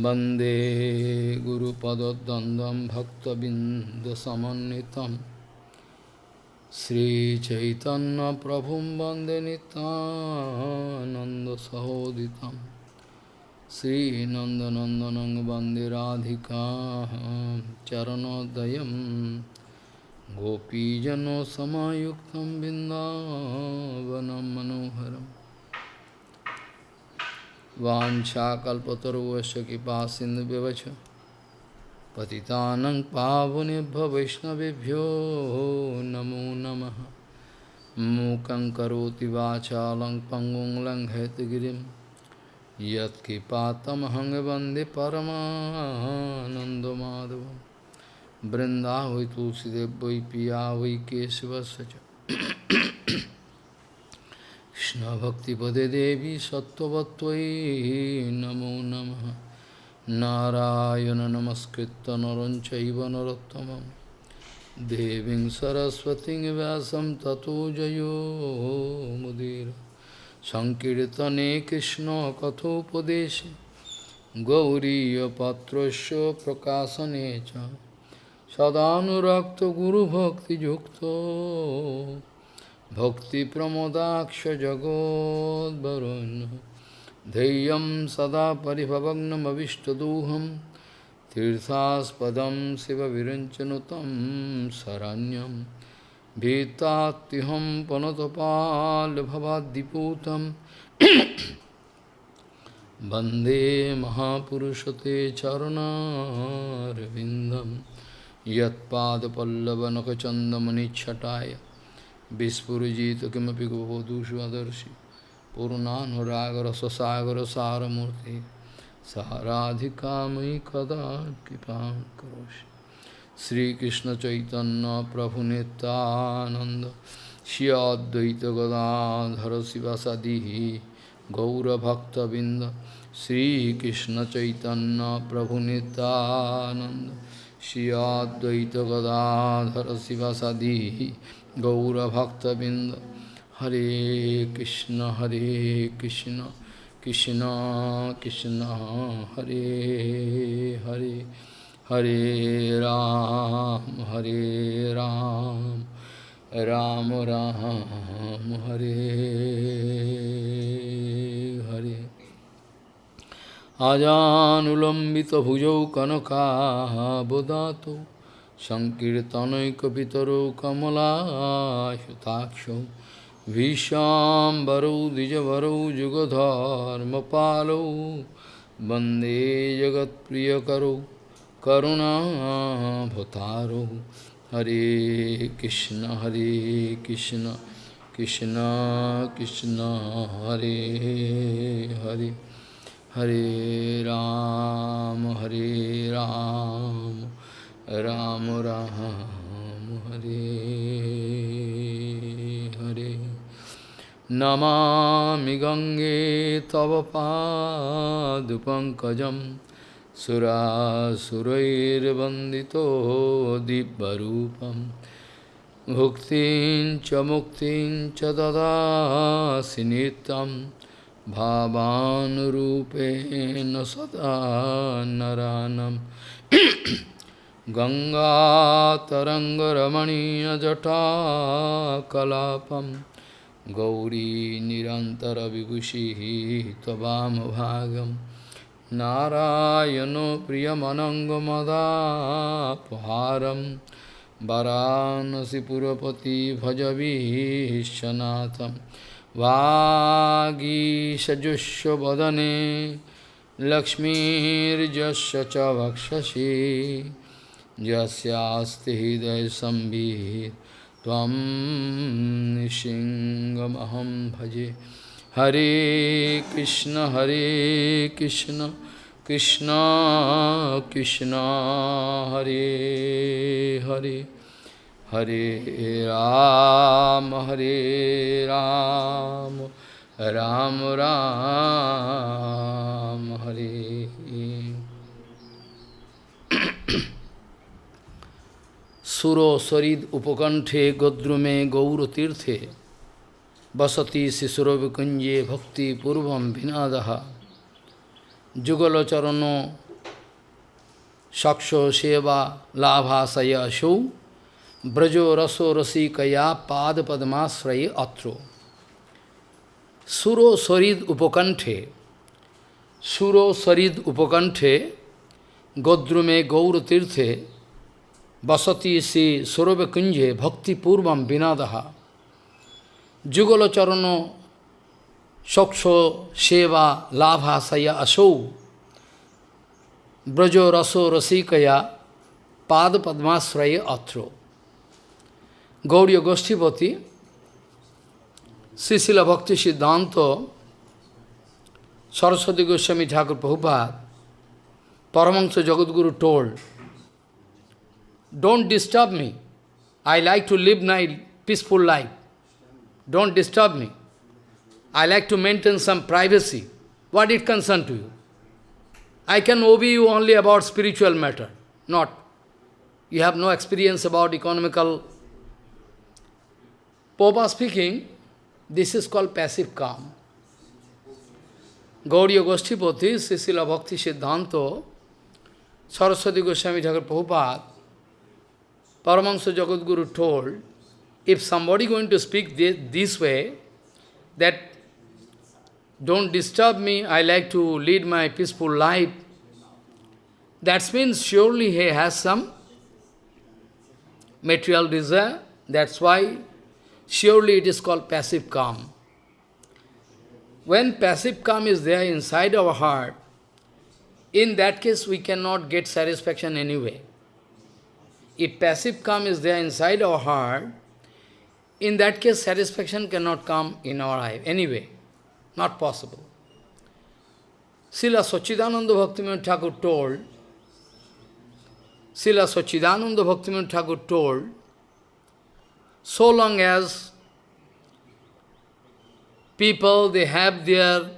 वन्दे गुरुपदद्वन्द्वं भक्तबिन्दसमन्वितं श्रीचैतन्यप्रभुं वन्दे नितानन्दसहोदितं श्रीनन्दनन्दनं वन्दे Radhika चरणोदयं गोपीजनसमायुक्तं बिन्दावनं मनोहरम् Vanchakalpataruvasya kipa sindhu vivacha Patitanang pavunibhva vaishnavibhyo namo namaha Mukang karoti vachalang pangung lang hetagirim Yat kipatamahang vande paramanandamadevam Vrindavai tulsidev vai piya Krishna Bhakti Pade Devi Sattvatvai Namo Namaha. Narayana Namaskritta Naranchaiva Narottamam Deving Saraswati Vyasam Tato Jayo Mudira. Sankirtane Krishna Kathopadeshe Gauriya Patrasya Prakasanecha. Sadhanurakta Guru Bhakti भक्तिप्रमोदाक्षजगोद्वरुन् धैर्यं सदा परिभवग्नमविष्टदोहं तीर्थास्पदं शिवविरञ्चनुतं शरण्यं भीतात्युहं पनतपाल्भवाद्दिपूतं वन्दे महापुरुषते चरणारविन्दं यत्पादपल्लवनखचन्दमनिच्छटाय Vispurujita kimapi gopodushu adarshi Purunanuragara sasagara saramurti Saharadhikamai kada kipam karoshi Sri Krishna Chaitanya Prabhunetananda Shri Advaita Gadadhara Sivasadihi Gaura Bhakta Binda Sri Krishna Chaitanya Prabhunetananda Shri Advaita Gadadhara Sivasadihi गौरभक्तबिंद हरे कृष्ण हरे कृष्ण कृष्ण कृष्ण, हरे हरे हरे राम हरे राम राम राम, हरे हरे। आजानुलम्बितभुजौ कनकाबदातु सङ्कीर्तनैकपितरो कमलायुताक्षौ भीष्वाम्बरौ द्विजवरौ जुगधर्मपालौ वन्दे जगत्प्रियकरौ करुणाभतारौ हरे कृष्ण हरे कृष्ण कृष्ण कृष्ण हरे हरे हरे राम हरे राम राम राम हरे हरे नमामि गङ्गे तव पादपङ्कजं सुरासुरैर्वन्दितो दिव्यरूपं भुक्तिं च मुक्तिं च ददासि नित्यं भावानुरूपेण सदा नरानम् गङ्गातरङ्गरमणीयजटाकलापं गौरी निरन्तरविभूषिः त्ववामभागं नारायणो प्रियमनङ्गमदापहारं वरानसिपुरपति भजवीशनाथं वागीषजुष्वदने लक्ष्मीर्जस्य च वक्षसि यस्यास्ति हृदयसंवित् त्वं निशिङ्गमहं भजे। हरे कृष्ण हरे कृष्ण कृष्ण कृष्ण, हरे हरे। हरे राम हरे राम राम राम, हरे। सुरो सरिद उपकंठे गोद्रुमे गौरतीर्थे। बसती शिशुरविकुंजे भक्तिपूर्व विनाद। जुगलचरण सक्षो सेवा लाभाशय अशो ब्रजो रसो रसिकया पाद पद्माश्रय अत्रो। सुरो सरिद उपकंठे। सुरो सरिद उपकंठे गोद्रुमे गौरतीर्थे। vasati si Sorobe Kunje Bhakti Purvam Vinadaha Jugala Charano Shokso Seva Labhasaya Asau Brajo Raso Rasikaya Pad Padmasraya Atro Gauriya Goshtipati Sisila Bhakti Siddhanta Saraswati Goswami Thakur Prabhupada Paramahansa Jagadguru told don't disturb me. I like to live my peaceful life. Don't disturb me. I like to maintain some privacy. What it concern to you? I can obey you only about spiritual matter, not. You have no experience about economical. Popa speaking, this is called passive calm. Gauriya Goshtipati, Sisila Bhakti Siddhanto, Saraswati Goswami Thakur Prabhupada, Paramahansa Jagadguru told, if somebody going to speak this, this way, that don't disturb me, I like to lead my peaceful life. That means surely he has some material desire. That's why surely it is called passive calm. When passive calm is there inside our heart, in that case we cannot get satisfaction anyway. If passive calm is there inside our heart, in that case satisfaction cannot come in our life anyway. Not possible. Srila Sachidananda Bhaktivinoda Thakur told, Srila Sachidananda Bhaktivinoda Thakur told, so long as people, they have their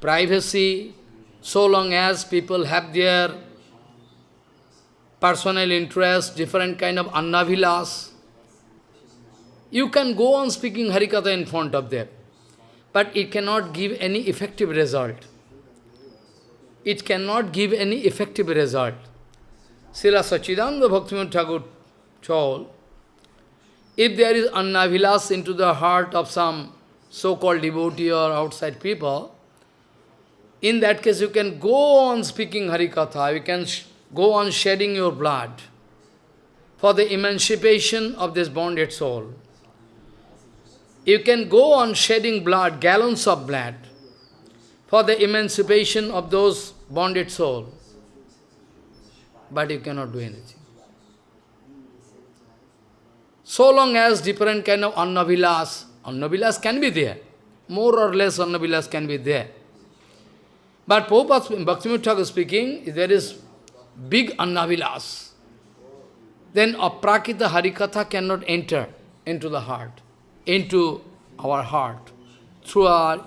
privacy, so long as people have their personal interest, different kind of annavilas, you can go on speaking Harikatha in front of them but it cannot give any effective result. It cannot give any effective result. Srila Sachidananda Bhaktivinoda Thakur told, if there is annavilas into the heart of some so-called devotee or outside people, in that case you can go on speaking Harikatha, you can go on shedding your blood for the emancipation of this bonded soul. You can go on shedding blood, gallons of blood, for the emancipation of those bonded souls. But you cannot do anything. So long as different kind of annavilas, annavilas can be there. More or less annavilas can be there. But Prabhupada Bhaktivinoda Thakur speaking, there is big annavilas. Then aprakita harikatha cannot enter into the heart into our heart through our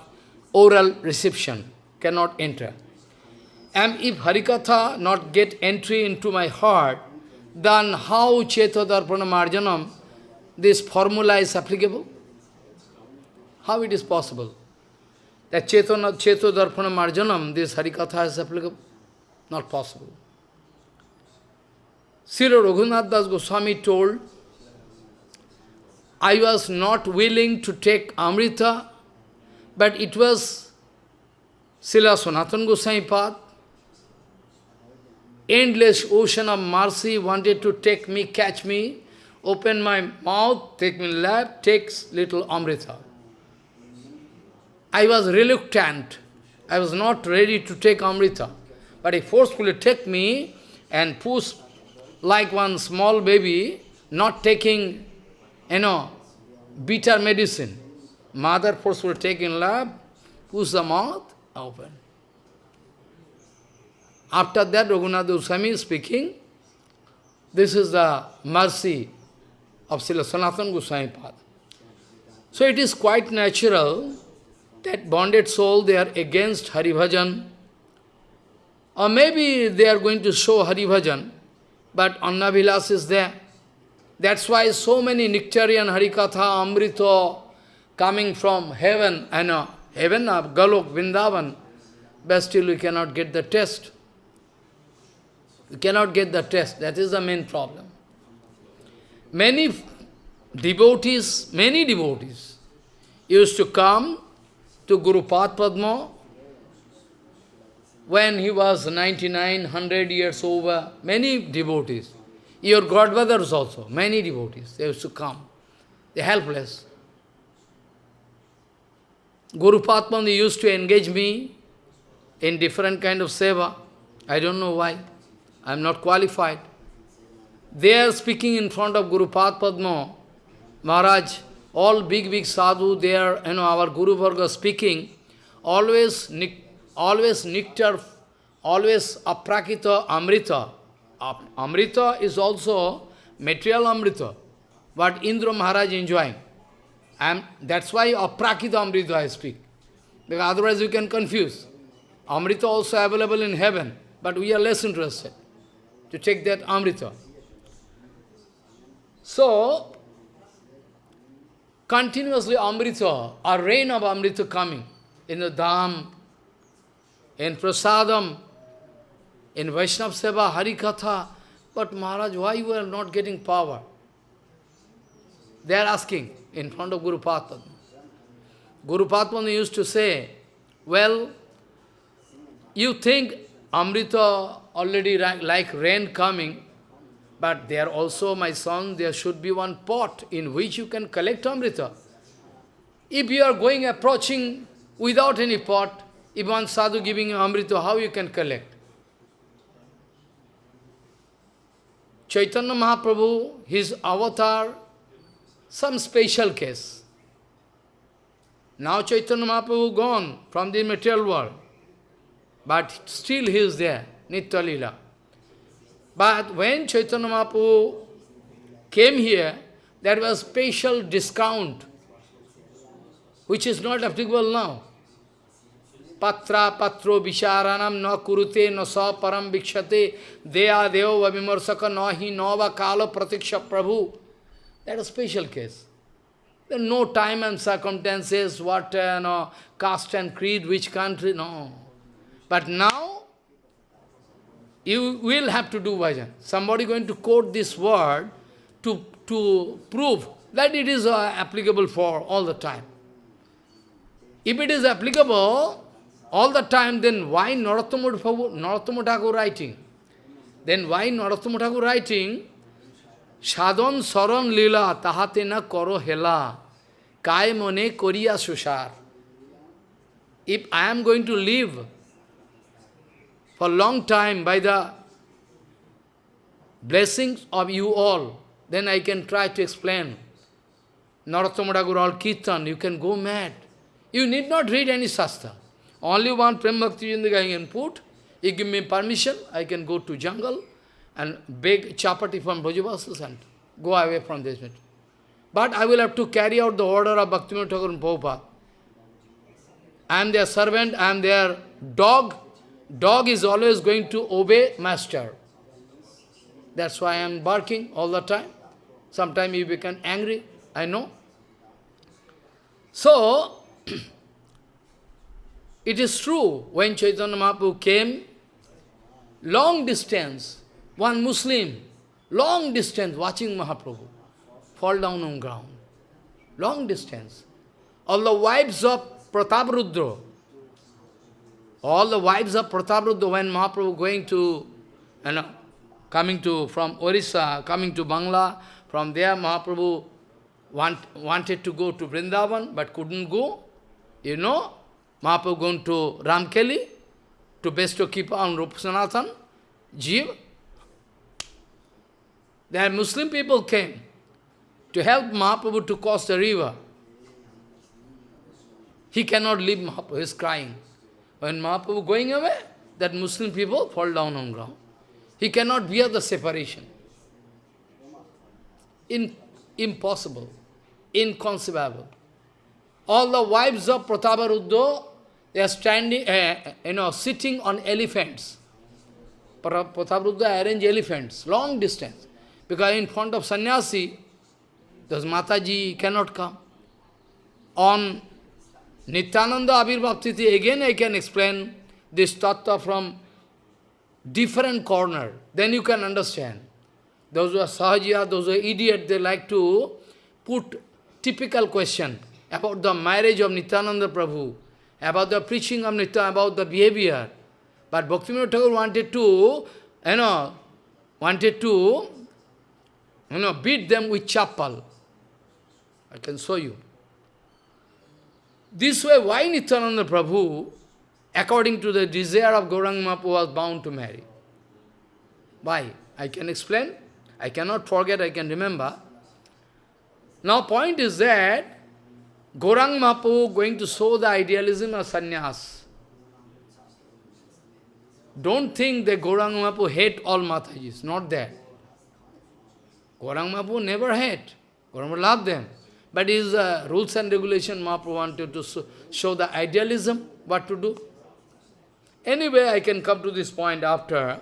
oral reception, cannot enter. And if Harikatha not get entry into my heart, then how Chetodarpana Marjanam, this formula is applicable? How it is possible? That Chetana, Chetodarpana Marjanam, this Harikatha is applicable? Not possible. Srila Raghunath Das Goswami told I was not willing to take Amrita, but it was Srila Sanatana Goswami path. Endless ocean of mercy wanted to take me, catch me, open my mouth, take me lap, takes little Amrita. I was reluctant. I was not ready to take Amrita. But he forcefully took me and push like one small baby, not taking you know, bitter medicine. Mother force will take in lab, push the mouth, open. After that, Raghunath Goswami is speaking, this is the mercy of Srila Sanatana Goswami path. So it is quite natural that bonded soul, they are against Hari Bhajan, or maybe they are going to show Hari Bhajan, but Anna Vilas is there. That's why so many nectarian Harikatha, Amrita, coming from heaven, I know, uh, heaven of Golok, Vindavan, but still we cannot get the test. We cannot get the test, That is the main problem. Many devotees, many devotees used to come to Guru Padma when he was 99, 100 years over. Many devotees. Your godfathers also, many devotees, they used to come. They're helpless. Guru Padma used to engage me in different kind of seva. I don't know why. I am not qualified. They are speaking in front of Guru Padma. Maharaj, all big, big sadhu, they are, you know, our Guru Varga speaking, always, always nectar, always aprakita amrita. Amrita is also material amrita, but Indra Maharaj enjoying. And that's why aprakita amrita I speak. Because otherwise you can confuse. Amrita also available in heaven, but we are less interested to take that Amrita. So, continuously Amrita, a rain of Amrita coming in the Dham, in Prasadam, in Vaishnav Seva, Harikatha. But Maharaj, why you are not getting power? They are asking in front of Guru Padma. Guru Padma used to say, well, you think Amrita already like rain coming, but there also, my son, there should be one pot in which you can collect Amrita. If you are going approaching without any pot, if one sadhu giving you Amrita, how you can collect? Chaitanya Mahaprabhu, his avatar, some special case. Now Chaitanya Mahaprabhu gone from the material world. But still he is there, Nitya Lila. But when Chaitanya Mahaprabhu came here, there was special discount, which is not applicable now. Patra patro visharanam na kurute na sa param vikshate deya deo vavimarsaka na hi nava kala pratiksha prabhu. That is special case. There no time and circumstances, what, uh, no, caste and creed, which country, no. But now, you will have to do bhajan. Somebody going to quote this word to, to prove that it is uh, applicable for all the time. If it is applicable all the time, then why Narottama Thakur writing? Then why Narottama Thakur writing? Sadhan saran lila tahate na karo hela kai mone koriya sushar. If I am going to live for long time by the blessings of you all, then I can try to explain. Narottama Thakur all Kirtan, you can go mad. You need not read any Shastra. Only one Prem Bhakti I can put. You give me permission, I can go to jungle and beg chapati from Brajavasis and go away from this. But I will have to carry out the order of Bhaktivinoda Thakur and Prabhupada. I am their servant, I am their dog, Dog is always going to obey master. That's why I am barking all the time. Sometimes you become angry, I know. So, it is true, when Chaitanya Mahaprabhu came, long distance, one Muslim, long distance watching Mahaprabhu, fall down on ground. Long distance. All the wives of Prataparudra, all the wives of Prataparudra, when Mahaprabhu going to, you know, coming to, from Orissa, coming to Bangla, from there Mahaprabhu want, wanted to go to Vrindavan, but couldn't go. You know, Mahaprabhu going to Ramkeli, to bestow keep on Rupasanathan, Jeev. There Muslim people came to help Mahaprabhu to cross the river. He cannot leave Mahaprabhu, he is crying. When Mahaprabhu going away, that Muslim people fall down on ground. He cannot bear the separation. In, impossible, inconceivable. All the wives of Prataparudra, they are standing, uh, you know, sitting on elephants. Prataparudra arrange elephants, long distance. Because in front of sannyasi, those Mataji cannot come. On Nityananda Abhirbhaptiti, again I can explain this tattva from different corner, then you can understand. Those who are sahajiya, those who are idiot, they like to put typical question about the marriage of Nityananda Prabhu, about the preaching of Nitya, about the behavior. But Bhaktivinoda Thakur wanted to, you know, wanted to, you know, beat them with chapal. I can show you. This way, why Nityananda Prabhu, according to the desire of Gauranga Mahaprabhu, was bound to marry? Why? I can explain. I cannot forget, I can remember. Now, point is that Gaurang Mahaprabhu going to show the idealism of sannyas. Don't think that Gaurang Mahaprabhu hate all Matajis, not that. Gaurang Mahaprabhu never hate. Gaurang Mahaprabhu love them. But his uh, rules and regulation Mahaprabhu wanted to show the idealism, what to do. Anyway, I can come to this point after.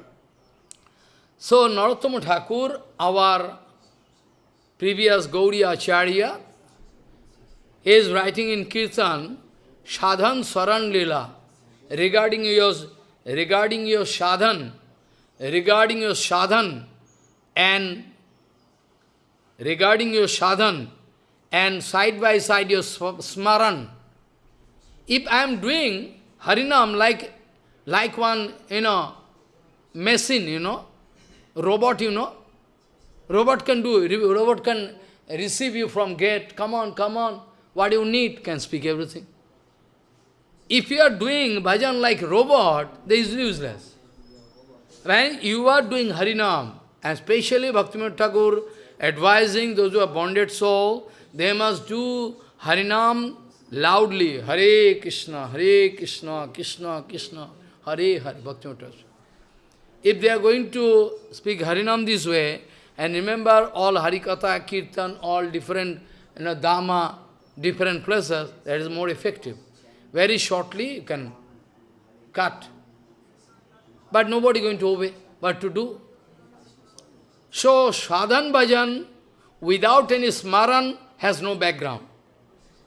So, Narottama Thakur, our previous Gauriya Acharya, is writing in Kirtan, Sadhan Saran Lila, regarding your, regarding your sadhan, regarding your sadhan, and regarding your sadhan, and side by side your smaran. If I am doing Harinam like, like one, you know, machine, you know, robot, you know, robot can do, robot can receive you from gate, come on, come on, what you need, can speak everything. If you are doing bhajan like robot, that is useless. When you are doing Harinam, and especially Bhaktivinoda Thakur advising those who are bonded soul, they must do Harinam loudly. Hare Krishna, Hare Krishna, Krishna, Krishna, Hare Hare, Bhaktivinoda If they are going to speak Harinam this way, and remember all Harikatha, Kirtan, all different, you know, Dhamma, different places, that is more effective. Very shortly you can cut. But nobody going to obey. What to do? So, sadhan bhajan, without any smaran, has no background.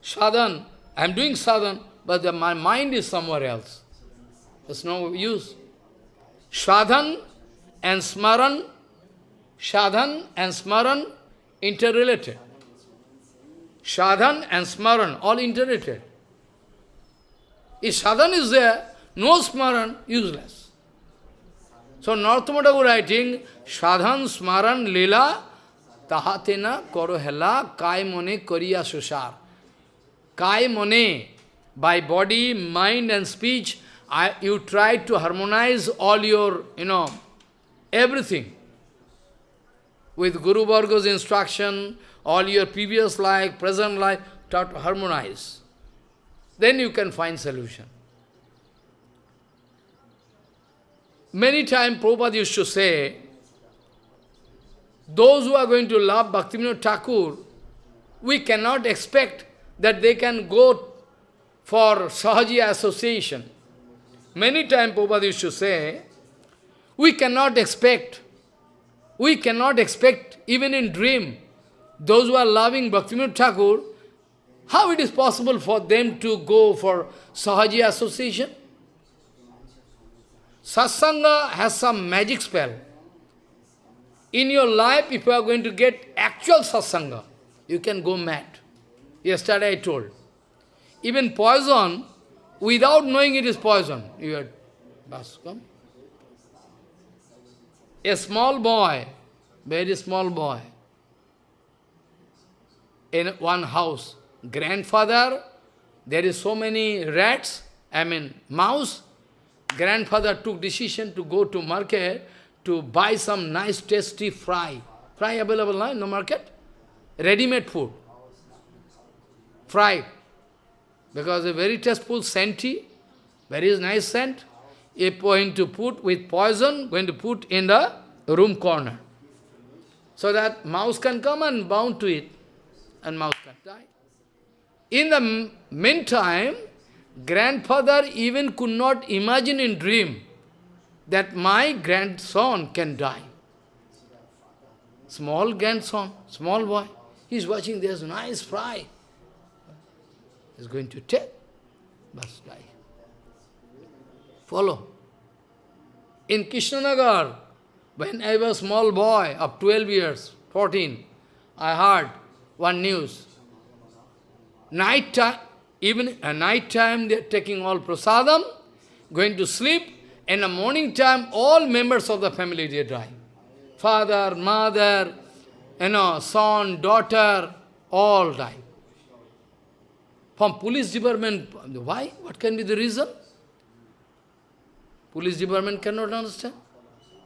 Sadhan, I am doing sadhan, but the, my mind is somewhere else. There's no use. Sadhan and smaran, sadhan and smaran interrelated. Sadhan and Smaran, all interrelated. If sadhan is there, no Smaran, useless. So Narottamadagu writing, Sadhan Smaran Lila Tahatena Korohela Kai Mone Koriya Susar. Kai Mone, by body, mind and speech, I, you try to harmonize all your, you know, everything. With Guru Varga's instruction, all your previous life, present life, try to harmonize. Then you can find solution. Many times Prabhupada used to say, those who are going to love Bhaktivinoda Thakur, we cannot expect that they can go for Sahajiya association. Many times Prabhupada used to say, we cannot expect, we cannot expect even in dream, those who are loving Bhaktivinoda Thakur, how it is possible for them to go for Sahaji association? Satsanga has some magic spell. In your life, if you are going to get actual satsanga, you can go mad. Yesterday I told. Even poison, without knowing it is poison, you are bas, come. A small boy, very small boy, in one house. Grandfather, there is so many rats, I mean mouse. Grandfather took decision to go to market to buy some nice tasty fry. Fry available now in the market? Ready-made food. Fry. Because a very tasteful scenty, very nice scent, is going to put with poison, going to put in the room corner. So that mouse can come and bound to it and mouse can die. In the meantime, grandfather even could not imagine in dream that my grandson can die. Small grandson, small boy, he's watching, there's nice fry. He's going to take, must die. Follow. in Krishnanagar, when I was small boy of 12 years, 14, I heard one news. Night time, even at night time, they are taking all prasadam, going to sleep. In the morning time, all members of the family they die. Father, mother, you know, son, daughter, all die. From police department, why? What can be the reason? Police department cannot understand.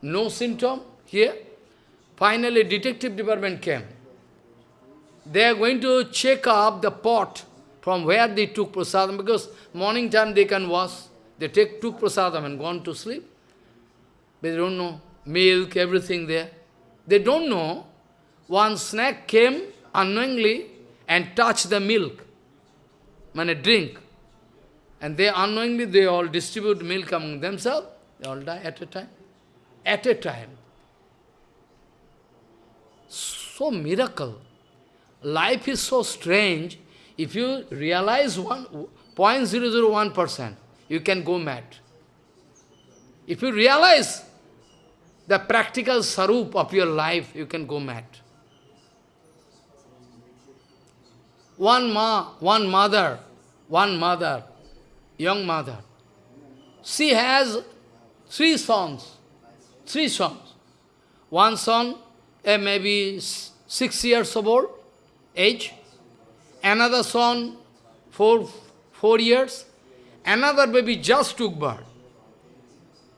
No symptom here. Finally, detective department came. They are going to check up the pot from where they took prasadam, because morning time they can wash. They take took prasadam and gone to sleep. But They don't know. Milk, everything there. They don't know. One snack came unknowingly and touched the milk, when a drink. And they unknowingly, they all distribute milk among themselves. They all die at a time. At a time. So miracle. Life is so strange. If you realize one 0.001%, you can go mad. If you realize the practical sarup of your life, you can go mad. One ma, one mother, one mother, young mother, she has three sons, three sons. One son, uh, maybe six years old, age. Another son, four, four years. Another baby just took birth.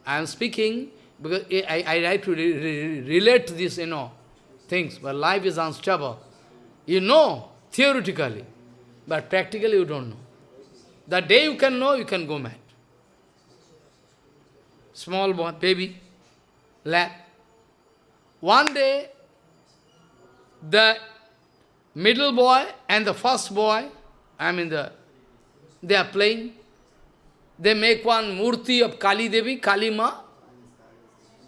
I am speaking because I, I like to re re relate this, you know, things, but life is unstable. You know, theoretically, but practically you don't know. The day you can know, you can go mad. Small boy, baby, lap. One day, the middle boy and the first boy, I mean the, they are playing. They make one murti of Kali Devi, Kali Ma.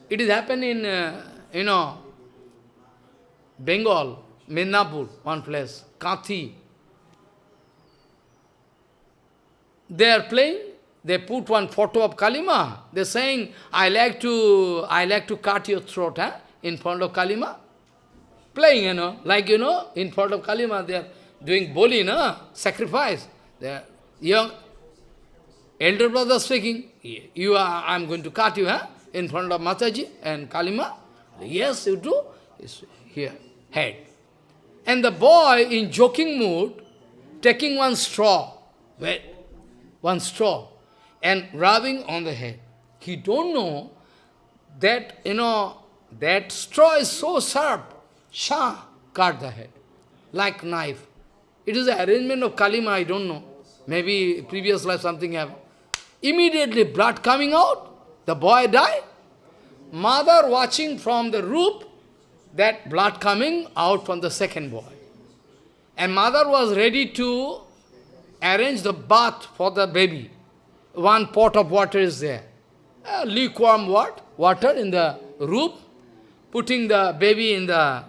It is happened in, uh, you know, Bengal, Midnapur, one place, Kathi. They are playing, they put one photo of Kalima. They're saying, I like to I like to cut your throat huh? in front of Kalima. Playing, you know, like you know, in front of Kalima, they are doing boli, no? sacrifice. Are young elder brother speaking, you are I'm going to cut you huh? in front of Mataji and Kalima. Yes, you do. It's here, head. And the boy in joking mood, taking one straw, wait, one straw, and rubbing on the head. He don't know that, you know, that straw is so sharp. Shah, cut the head, like knife. It is the arrangement of Kalima, I don't know. Maybe previous life something happened. Immediately blood coming out, the boy died. Mother watching from the roof, that blood coming out from the second boy. And mother was ready to arrange the bath for the baby. One pot of water is there. Uh, lukewarm what? water in the roof, putting the baby in the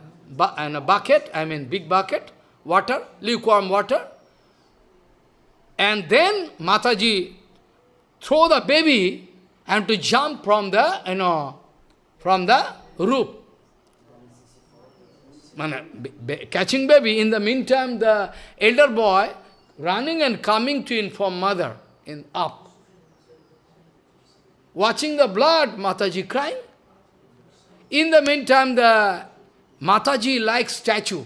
in a bucket, I mean big bucket, water, lukewarm water. And then Mataji throw the baby and to jump from the, you know, from the roof. Catching baby, in the meantime, the elder boy running and coming to inform mother in up. Watching the blood, Mataji crying. In the meantime, the Mataji like statue.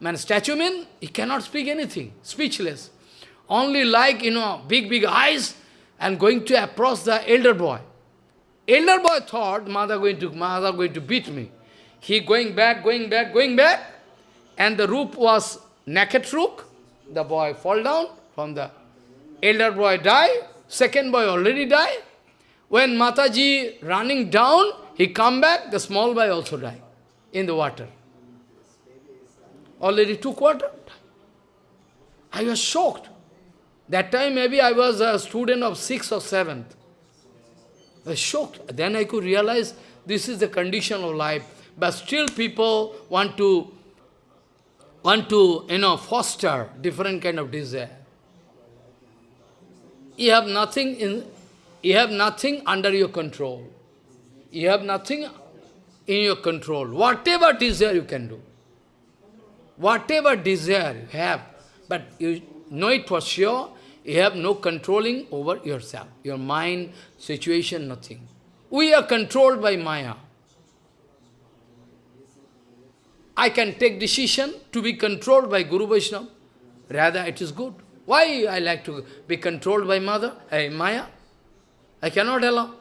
Man, statue mean he cannot speak anything, speechless. Only like, you know, big, big eyes and going to approach the elder boy. Elder boy thought, mother going to, mother going to beat me. He going back, going back, going back, and the roof was naked roof. The boy fall down from the elder boy die, second boy already die. When Mataji running down, he come back, the small boy also die in the water. Already took water. I was shocked. That time maybe I was a student of sixth or seventh. I was shocked. Then I could realize this is the condition of life. But still people want to want to, you know, foster different kind of desire. You have nothing in you have nothing under your control. You have nothing in your control. Whatever desire you can do. Whatever desire you have, but you know it for sure, you have no controlling over yourself. Your mind, situation, nothing. We are controlled by Maya. I can take decision to be controlled by Guru Vaishnava. Rather, it is good. Why I like to be controlled by mother, uh, Maya? I cannot allow.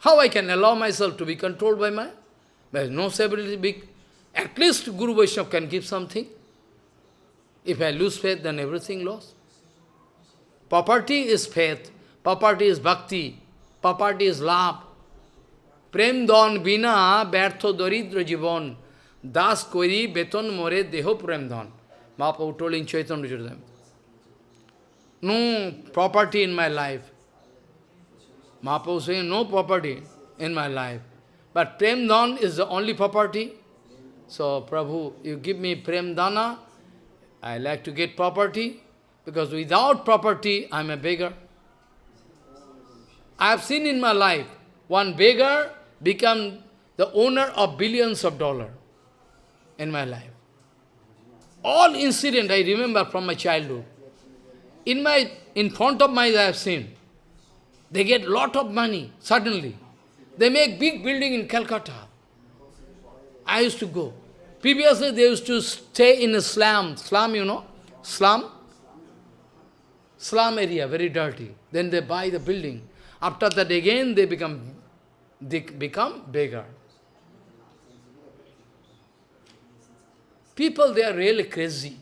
How I can allow myself to be controlled by Maya? There is no stability big. At least Guru Vaishnava can give something. If I lose faith, then everything lost. Property is faith. Property is bhakti. Property is love. Prem don bina bertho doridra jivon. Das kori beton more deho prem don. Mahaprabhu told in Chaitanya. No property in my life. Mahaprabhu saying, no property in my life. But Prem Dhan is the only property. So, Prabhu, you give me Prem Dana, I like to get property, because without property, I am a beggar. I have seen in my life, one beggar become the owner of billions of dollars in my life. All incident I remember from my childhood. In my, in front of my eyes I have seen. They get lot of money, suddenly. They make big building in Calcutta. I used to go. Previously, they used to stay in a slum. Slum, you know? Slum. Slum area, very dirty. Then they buy the building. After that, again, they become, they become beggar. People, they are really crazy.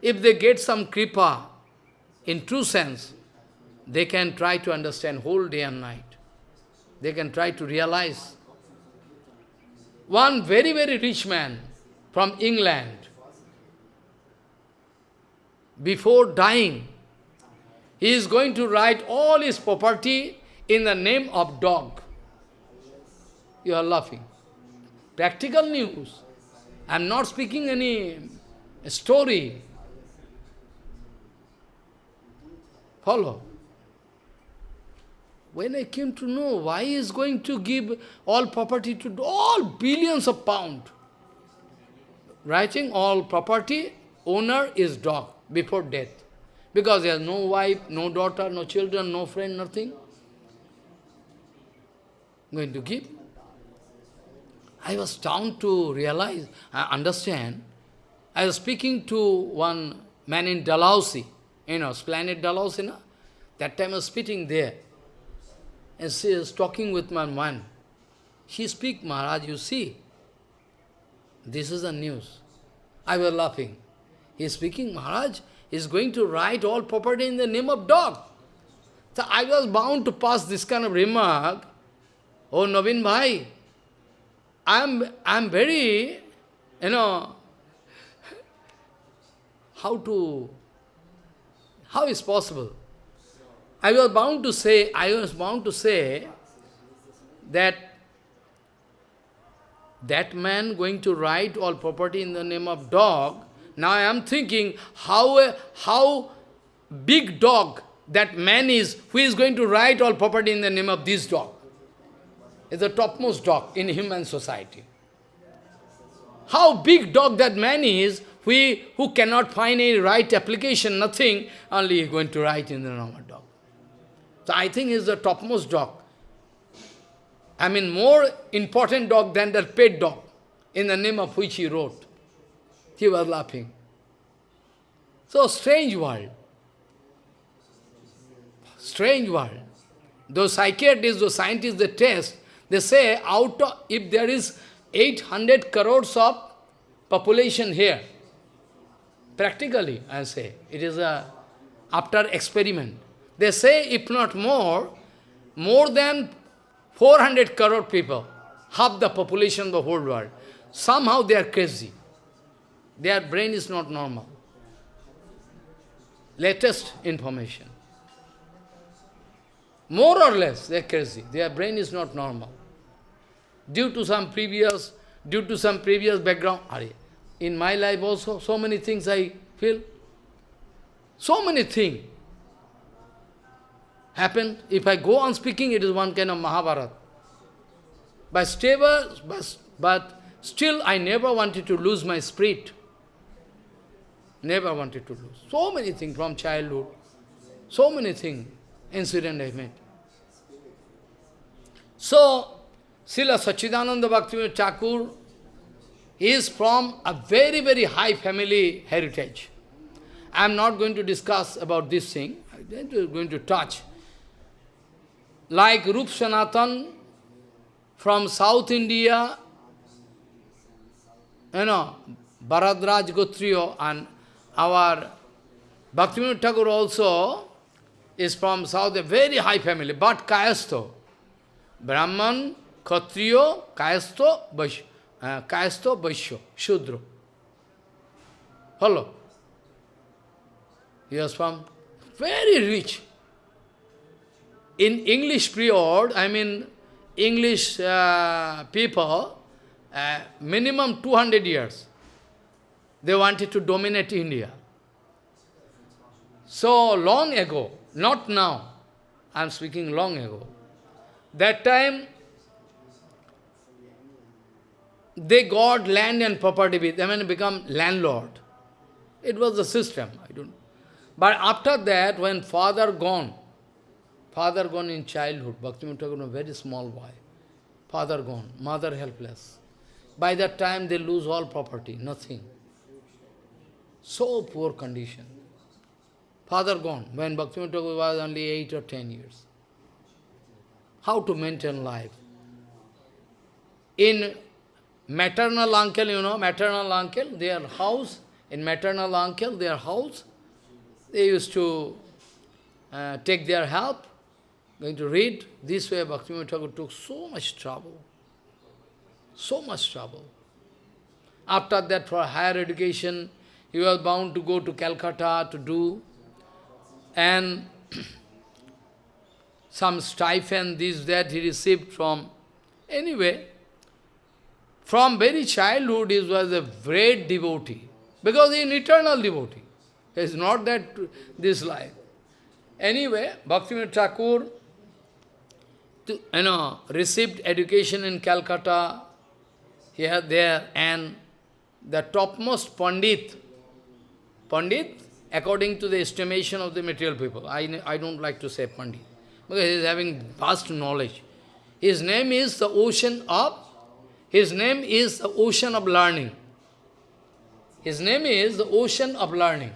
If they get some kripa, in true sense, they can try to understand whole day and night. They can try to realize. One very, very rich man from England, before dying, he is going to write all his property in the name of dog. You are laughing. Practical news. I am not speaking any story. Follow. When I came to know why he is going to give all property to all billions of pounds, writing all property, owner is dog before death. Because he has no wife, no daughter, no children, no friend, nothing. Going to give. I was down to realize, I understand. I was speaking to one man in Dalhousie, you know, Planet Dalhousie, no? That time I was sitting there and she is talking with my man. She speak, Maharaj, you see, this is the news. I was laughing. He is speaking, Maharaj is going to write all property in the name of dog. So I was bound to pass this kind of remark. Oh, Navin Bhai, I'm, I'm very, you know, how to, how is possible? I was bound to say, I was bound to say that that man going to write all property in the name of dog, now I am thinking how, how big dog that man is, who is going to write all property in the name of this dog. Is the topmost dog in human society. How big dog that man is, who, who cannot find any right application, nothing, only he is going to write in the name of dog. So I think he's the topmost dog. I mean, more important dog than that pet dog, in the name of which he wrote. He was laughing. So, strange world. Strange world. Those psychiatrists, those scientists, they test, they say, out of, if there is 800 crores of population here, practically, I say, it is a, after experiment, they say, if not more, more than 400 crore people, half the population of the whole world. Somehow they are crazy. Their brain is not normal. Latest information. More or less, they are crazy. Their brain is not normal. Due to some previous, due to some previous background. In my life also, so many things I feel. So many things happened. If I go on speaking, it is one kind of Mahabharata. But stable, but, but still I never wanted to lose my spirit. Never wanted to lose. So many things from childhood. So many things, incident I met. So, Srila Sachidananda Bhaktivinoda Thakur is from a very, very high family heritage. I am not going to discuss about this thing. I am going to touch. Like Rup Sanatan from South India, you know, Bharadraj Gotriyo and our Bhaktivinoda Thakur also is from South, a very high family, but Kayasto. Brahman, Kshatriyo, Kayasto, Vaishya. Uh, Kayasto, Shudra. Hello. He was from very rich. In English period, I mean, English uh, people, uh, minimum 200 years, they wanted to dominate India. So long ago, not now, I am speaking long ago. That time, they got land and property with them become landlord. It was the system. I don't. But after that, when father gone, father gone in childhood, Bhaktivinoda a very small boy. Father gone, mother helpless. By that time, they lose all property, nothing. So poor condition. Father gone, when Bhaktivinoda Thakur was only 8 or 10 years. How to maintain life? In maternal uncle, you know, maternal uncle, their house, in maternal uncle, their house, they used to uh, take their help, going to read. This way Bhaktivinoda Thakur took so much trouble. So much trouble. After that, for higher education, he was bound to go to Calcutta to do, and some stipend, this, that he received from, anyway, from very childhood he was a great devotee, because he is an eternal devotee. It's not that this life. Anyway, Bhaktivinoda Thakur, to, you know, received education in Calcutta, here, there, and the topmost Pandit, Pandit, according to the estimation of the material people, I, I don't like to say Pandit, because he is having vast knowledge. His name is the ocean of, his name is the ocean of learning. His name is the ocean of learning.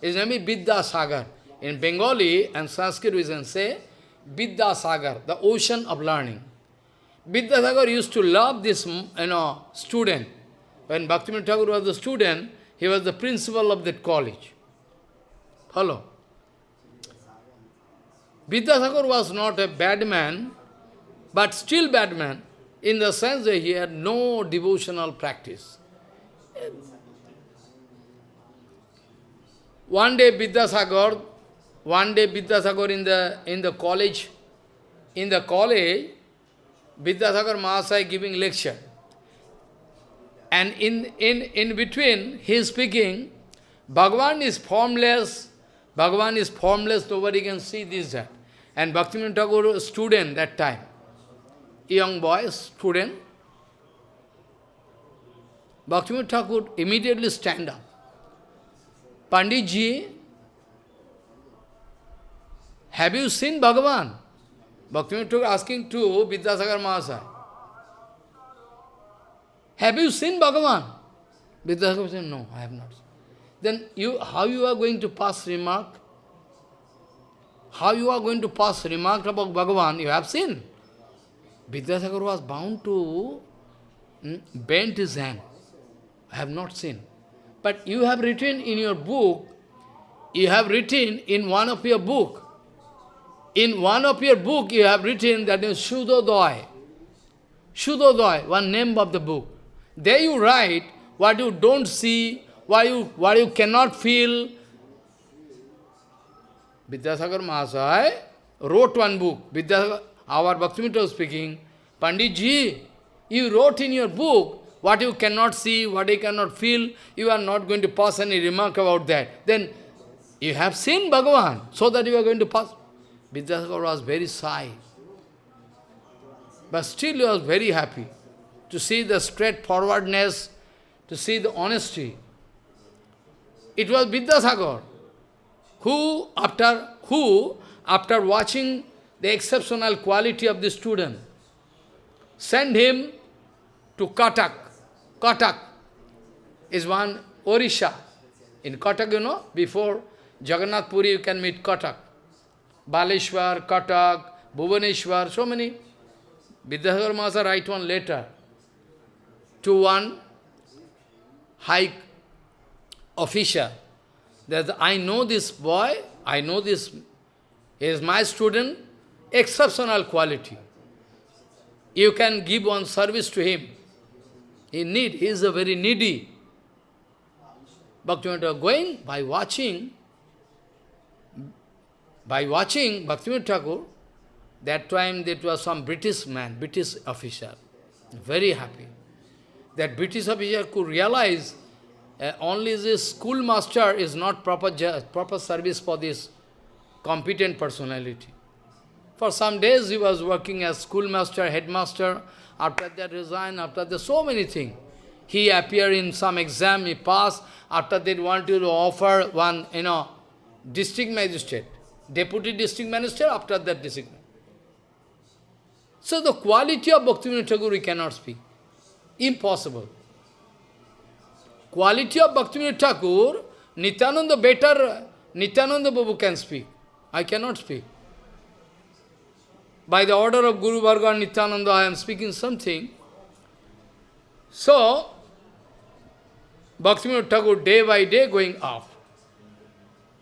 His name is Vidya Sagar. In Bengali and Sanskrit we can say Vidya Sagar, the ocean of learning. Vidya Sagar used to love this you know, student. When Bhaktivinoda Thakur was the student, he was the principal of that college. Follow? Vidyasagar was not a bad man, but still bad man, in the sense that he had no devotional practice. One day Vidyasagar, one day Vidyasagar in the in the college, in the college, Vidyasagar Mahasaya giving lecture. And in, in, in between, he is speaking, Bhagavan is formless, Bhagavan is formless, nobody can see this, that. And Bhaktivinoda a student that time, young boy, student, Bhaktivinoda Thakur immediately stand up. Panditji, have you seen Bhagavan? Bhaktivinoda Thakur asking to Vidyasagar Mahasaya. Have you seen Bhagavan? Vidyasagar said, no, I have not. Then you, how you are going to pass remark? How you are going to pass remark about Bhagavan? You have seen. Vidyasagar was bound to hmm, bend his hand. I have not seen. But you have written in your book, you have written in one of your book, in one of your book you have written that is Shuddhodaya. Shuddhodaya, one name of the book. There you write what you don't see, what you, what you cannot feel. Vidyasagar Mahasaya wrote one book. Vidyasagar, our Bhaktivinoda was speaking, Pandit Ji, you wrote in your book what you cannot see, what you cannot feel, you are not going to pass any remark about that. Then you have seen Bhagavan, so that you are going to pass. Vidyasagar was very shy. But still he was very happy to see the straightforwardness, to see the honesty. It was Vidyasagar who, after, who, after watching the exceptional quality of the student, sent him to Katak. Katak is one Orisha. In Katak, you know, before Jagannath Puri, you can meet Katak. Baleshwar, Katak, Bhuvaneshwar, so many. Vidyasagar Mahasaya write one letter to one high official that I know this boy, I know this, he is my student, exceptional quality. You can give one service to him. He need, he is a very needy. Bhaktivinoda going by watching, by watching Bhaktivinoda Thakur, that time there was some British man, British officer, very happy. That British officer could realize uh, only this schoolmaster is not proper, proper service for this competent personality. For some days he was working as schoolmaster, headmaster, after that resigned, after that so many things. He appeared in some exam, he passed, after that wanted to offer one, you know, district magistrate, deputy district minister, after that district So the quality of Bhaktivinoda Thakur we cannot speak. Impossible. Quality of Bhaktivinoda Thakur, Nityananda better, Nityananda Babu can speak. I cannot speak. By the order of Guru Varga Nityananda, I am speaking something. So, Bhaktivinoda Thakur day by day going off.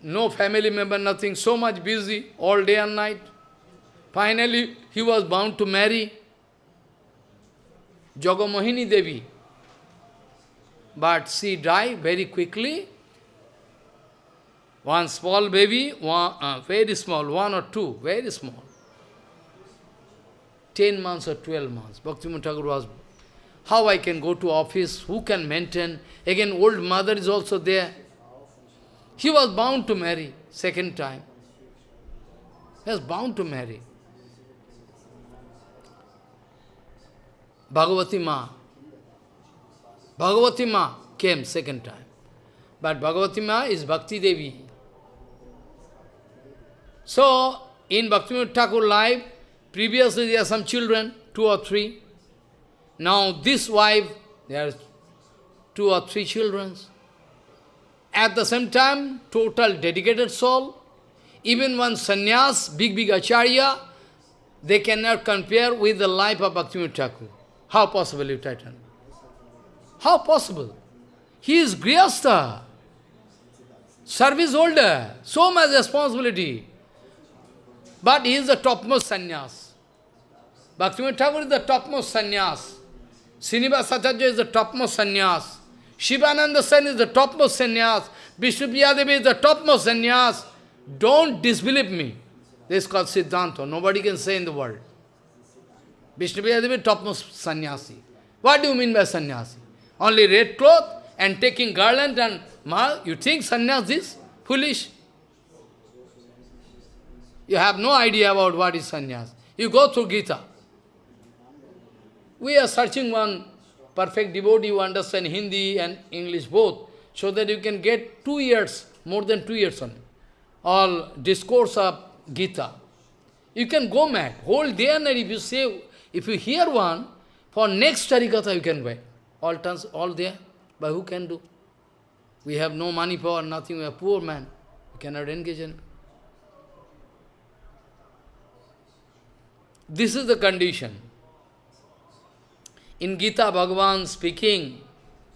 No family member, nothing, so much busy, all day and night. Finally, he was bound to marry Jagamohini Devi. But she died very quickly. One small baby, one, uh, very small, one or two, very small. 10 months or 12 months. Bhaktivinoda Thakur was, how I can go to office, who can maintain? Again, old mother is also there. He was bound to marry, second time. He was bound to marry. Bhagavati Ma. Bhagavati Ma came second time. But Bhagavati Ma is Bhakti Devi. So, in Bhakti Thakur life, previously there are some children, two or three. Now this wife, there are two or three children. At the same time, total dedicated soul. Even one sannyas, big, big acharya, they cannot compare with the life of Bhaktivinoda Thakur. How possible, you titan? How possible? He is Grihastha, service holder, so much responsibility. But he is the topmost sannyas. Bhaktivinoda Thakur is the topmost sannyas. Srinivas is the topmost sannyas. Shivananda Sen is the topmost sannyas. Vishnu Devi is the topmost sannyas. Don't disbelieve me. This is called Siddhanta. Nobody can say in the world. Vishnu Devi topmost sannyasi. What do you mean by sannyasi? Only red cloth and taking garland and mal. You think sannyas is foolish? You have no idea about what is sannyas. You go through Gita. We are searching one perfect devotee who understand Hindi and English both, so that you can get two years, more than two years on all discourse of Gita. You can go mad, whole day and night. If you say, if you hear one, for next Harikatha you can wait. All turns, all there, but who can do? We have no money power, nothing, we are poor man. We cannot engage in This is the condition. In Gita, Bhagavan speaking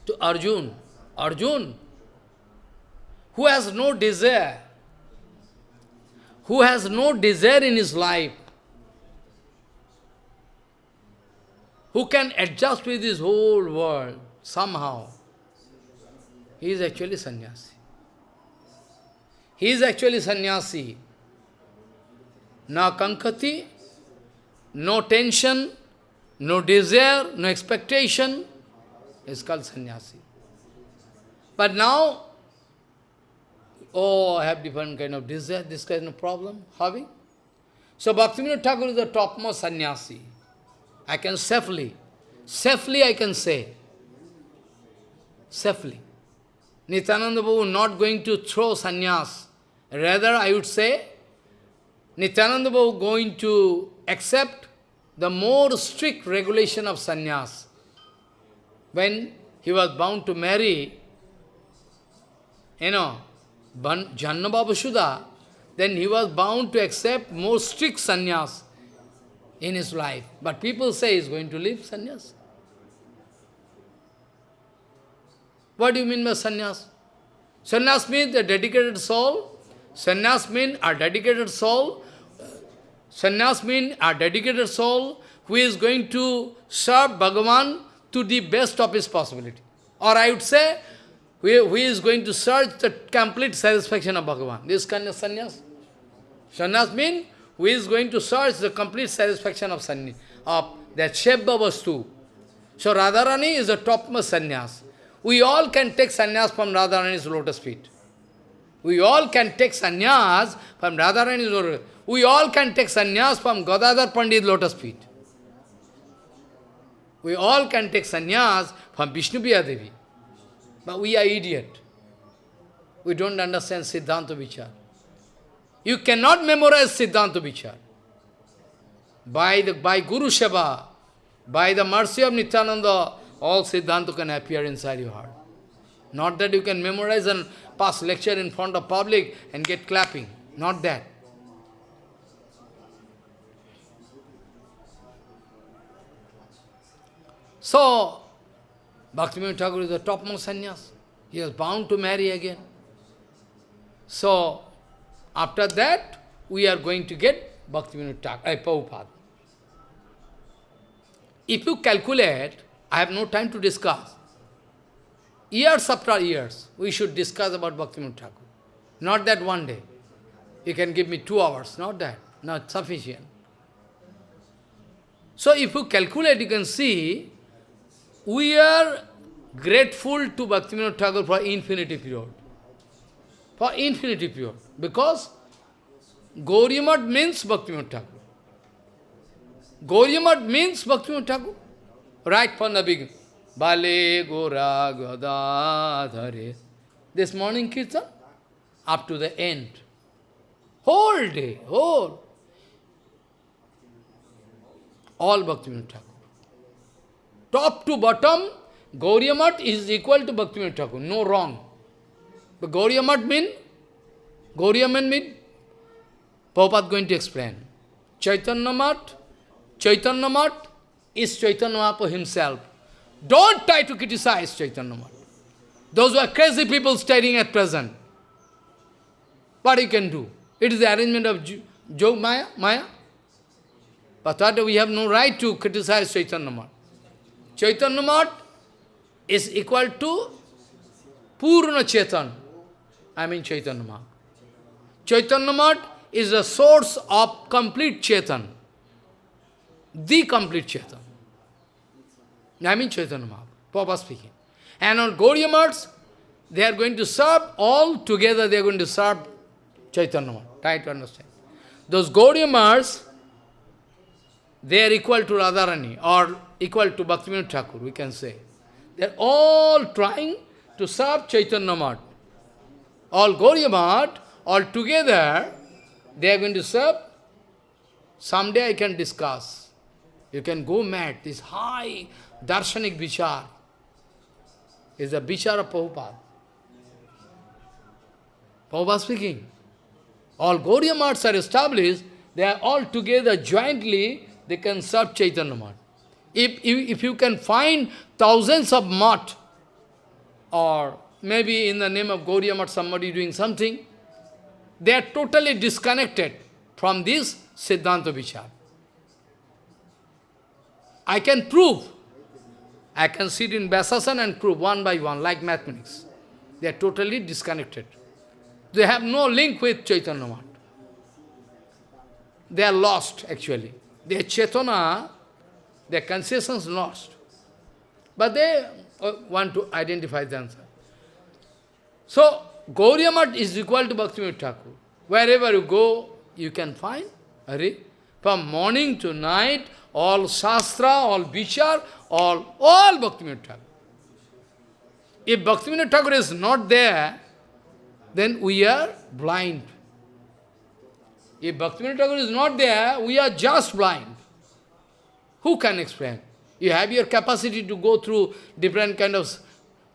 to Arjun, Arjun, who has no desire, who has no desire in his life, who can adjust with this whole world somehow, he is actually sannyasi. He is actually sannyasi. Na kankati, no tension, no desire, no expectation, is called sannyasi. But now, oh, I have different kind of desire, this kind of problem, having. So Bhaktivinoda Thakur is the topmost sannyasi. I can safely, safely I can say, safely. Nityananda Prabhu not going to throw sannyas. Rather, I would say, Nityananda Prabhu going to accept the more strict regulation of sannyas. When he was bound to marry, you know, Janna Sudha, then he was bound to accept more strict sannyas in his life. But people say he's going to leave sannyas. What do you mean by sannyas? Sannyas means a dedicated soul. Sannyas means a dedicated soul. Sannyas means a dedicated soul who is going to serve Bhagavan to the best of his possibility. Or I would say, who is going to search the complete satisfaction of Bhagavan. This kind of sannyas. Sannyas means who is going to search the complete satisfaction of sannyas, of that Shebba Vastu. So Radharani is the topmost sannyas. We all can take sannyas from Radharani's lotus feet. We all can take sannyas from Radharani's lotus We all can take sannyas from Gadadhar Pandit lotus feet. We all can take sannyas from Vishnu Devi. But we are idiot. We don't understand Siddhanta Vichar. You cannot memorize Siddhanta Vichar. By, the, by Guru Seva, by the mercy of Nityananda, all Siddhanta can appear inside your heart. Not that you can memorize and pass lecture in front of public and get clapping. Not that. So, Bhaktivinoda Thakur is the topmost sannyas. He is bound to marry again. So, after that, we are going to get Bhaktivinoda Thakur, uh, Prabhupada. If you calculate, I have no time to discuss. Years after years, we should discuss about Bhaktivinoda Thakur. Not that one day. You can give me two hours, not that. Not sufficient. So if you calculate, you can see, we are grateful to Bhaktivinoda Thakur for infinity period. For infinity period. Because Gauriamat means Bhaktivinoda Thakur. Gauriamat means Bhaktivinoda Thakur. Right from the beginning. Bale Gora Gadadhare. This morning Kirtan, up to the end. Whole day, whole. All Bhaktivinoda Thakur. Top to bottom, Gauriamat is equal to Bhaktivinoda Thakur. No wrong. But Gauriamat mean, Gauriamat mean, Prabhupada going to explain. Chaitanya Mat, Chaitanya Mat is Chaitanya Mahaprabhu himself. Don't try to criticize Chaitanya Mat. Those are crazy people staring at present. What you can do? It is the arrangement of Jog Maya, Maya. But that we have no right to criticize Chaitanya Mat. Chaitanya Mat is equal to Purna Chetan. I mean Chaitanya Mat. Chaitanya Mat is the source of complete Chetan. The complete Chetan. I mean Chaitanya Papa speaking. And on Gauriya Mats, they are going to serve, all together they are going to serve Chaitanya. Try to understand. Those Gauriya Mats, they are equal to Radharani or equal to Bhaktivinoda Thakur, we can say. They are all trying to serve Chaitanya Mat. All Gauriya Mat, all together, they are going to serve. Someday I can discuss. You can go mad. This high darshanik vichar is the vichar of Prabhupada. Prabhupada speaking. All Gauriya are established, they are all together jointly, they can serve Chaitanya Mat. If, if, if you can find thousands of mat, or maybe in the name of Gauriya Mat somebody doing something, they are totally disconnected from this Siddhanta Vichar. I can prove. I can sit in Vyasasana and prove one by one, like mathematics. They are totally disconnected. They have no link with Chaitanya Mat. They are lost, actually. Their Chaitanya, their consciousness lost. But they uh, want to identify themselves. So, Gauriya is equal to Bhaktivinoda Thakur. Wherever you go, you can find Hari. From morning to night, all Shastra, all Vichar, all, all Bhaktivinoda Thakur. If Bhaktivinoda Thakur is not there, then we are blind. If Bhaktivinoda Thakur is not there, we are just blind. Who can explain? You have your capacity to go through different kind of...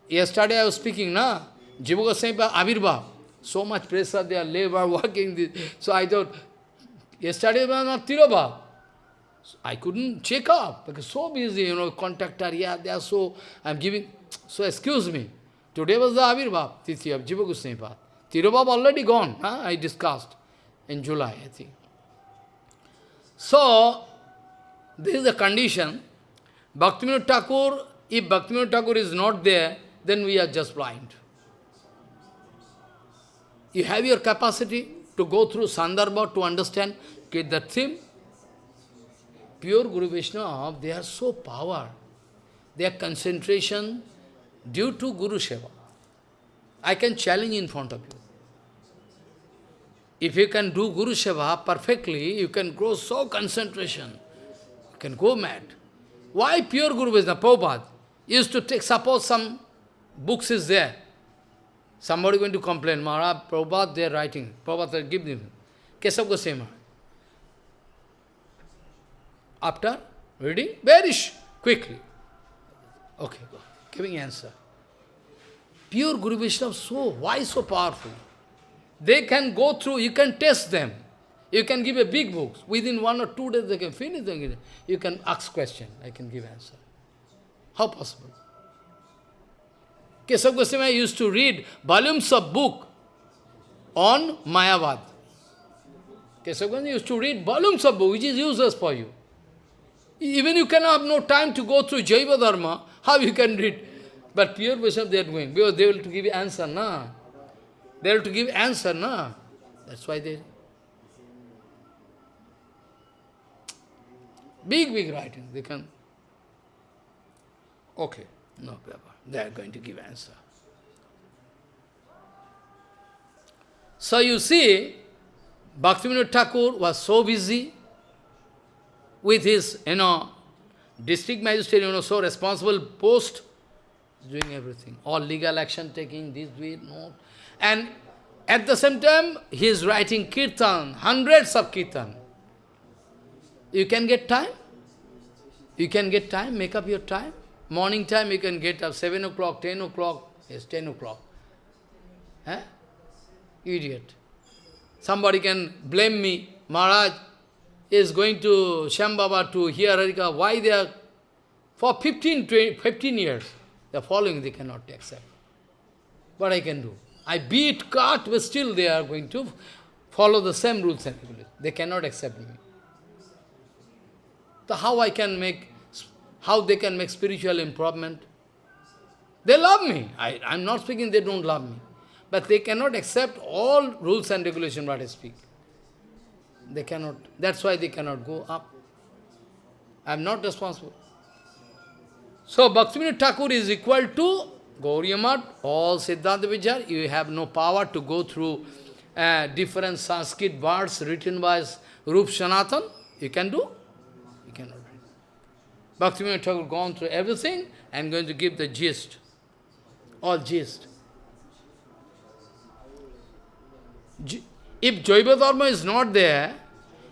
Yesterday I was speaking, na? Jiva Goswami. So much pressure, they are labor, working. This. So I thought, yesterday was not Tirobhav. I couldn't check up, because so busy, you know, contractor, yeah, they are so, I'm giving, so excuse me. Today was the Avirbhav, Tithi of Jiva Goswami. Tirobhav already gone, huh? I discussed in July, I think. So, this is the condition. Bhaktivinoda Thakur, if Bhaktivinoda Thakur is not there, then we are just blind. You have your capacity to go through Sandarbha to understand the theme. Pure Guru Vaishnava, they are so power. Their concentration due to Guru Seva. I can challenge in front of you. If you can do Guru Seva perfectly, you can grow so concentration. Can go mad. Why pure Guru Vaishnava? Prabhupada used to take, suppose some books is there. Somebody going to complain, Maharaj, Prabhupada, they are writing. Prabhupada, give them. Kesav Goswami. After reading, very quickly. Okay, go. Giving answer. Pure Guru Vaishnava, so, why so powerful? They can go through, you can test them. You can give a big book. Within one or two days they can finish. Them. You can ask question. I can give answer. How possible? Kesav Goswami used to read volumes of book on Mayavad. Kesav Goswami used to read volumes of book, which is useless for you. Even you cannot have no time to go through Jaiva Dharma, how you can read? But pure Vaishnava they are going, because they will to give answer, na. They will to give answer, na. That's why they... Big, big writing, they can... Okay, no paper. They are going to give answer. So you see, Bhaktivinoda Thakur was so busy with his, you know, district magistrate, you know, so responsible post, doing everything. All legal action taking, this, way, no. And at the same time, he is writing kirtan, hundreds of kirtan. You can get time? You can get time, make up your time. Morning time you can get up 7 o'clock, 10 o'clock, yes, 10 o'clock. Eh? Idiot. Somebody can blame me, Maharaj is going to Shambhava to hear Harika. Why they are, for 15, 20, 15 years, are following, they cannot accept. What I can do? I beat, cut, but still they are going to follow the same rules and. They cannot accept me. So how I can make how they can make spiritual improvement. They love me. I, I'm not speaking they don't love me. But they cannot accept all rules and regulations what I speak. They cannot. That's why they cannot go up. I'm not responsible. So Bhaktivinoda Thakur is equal to Gauriya all Siddhanta Vichar. You have no power to go through uh, different Sanskrit words written by Rup Sanatan. You can do? Bhaktivinoda Thakur gone through everything I'm going to give the gist, all gist. If Jaiva Dharma is not there,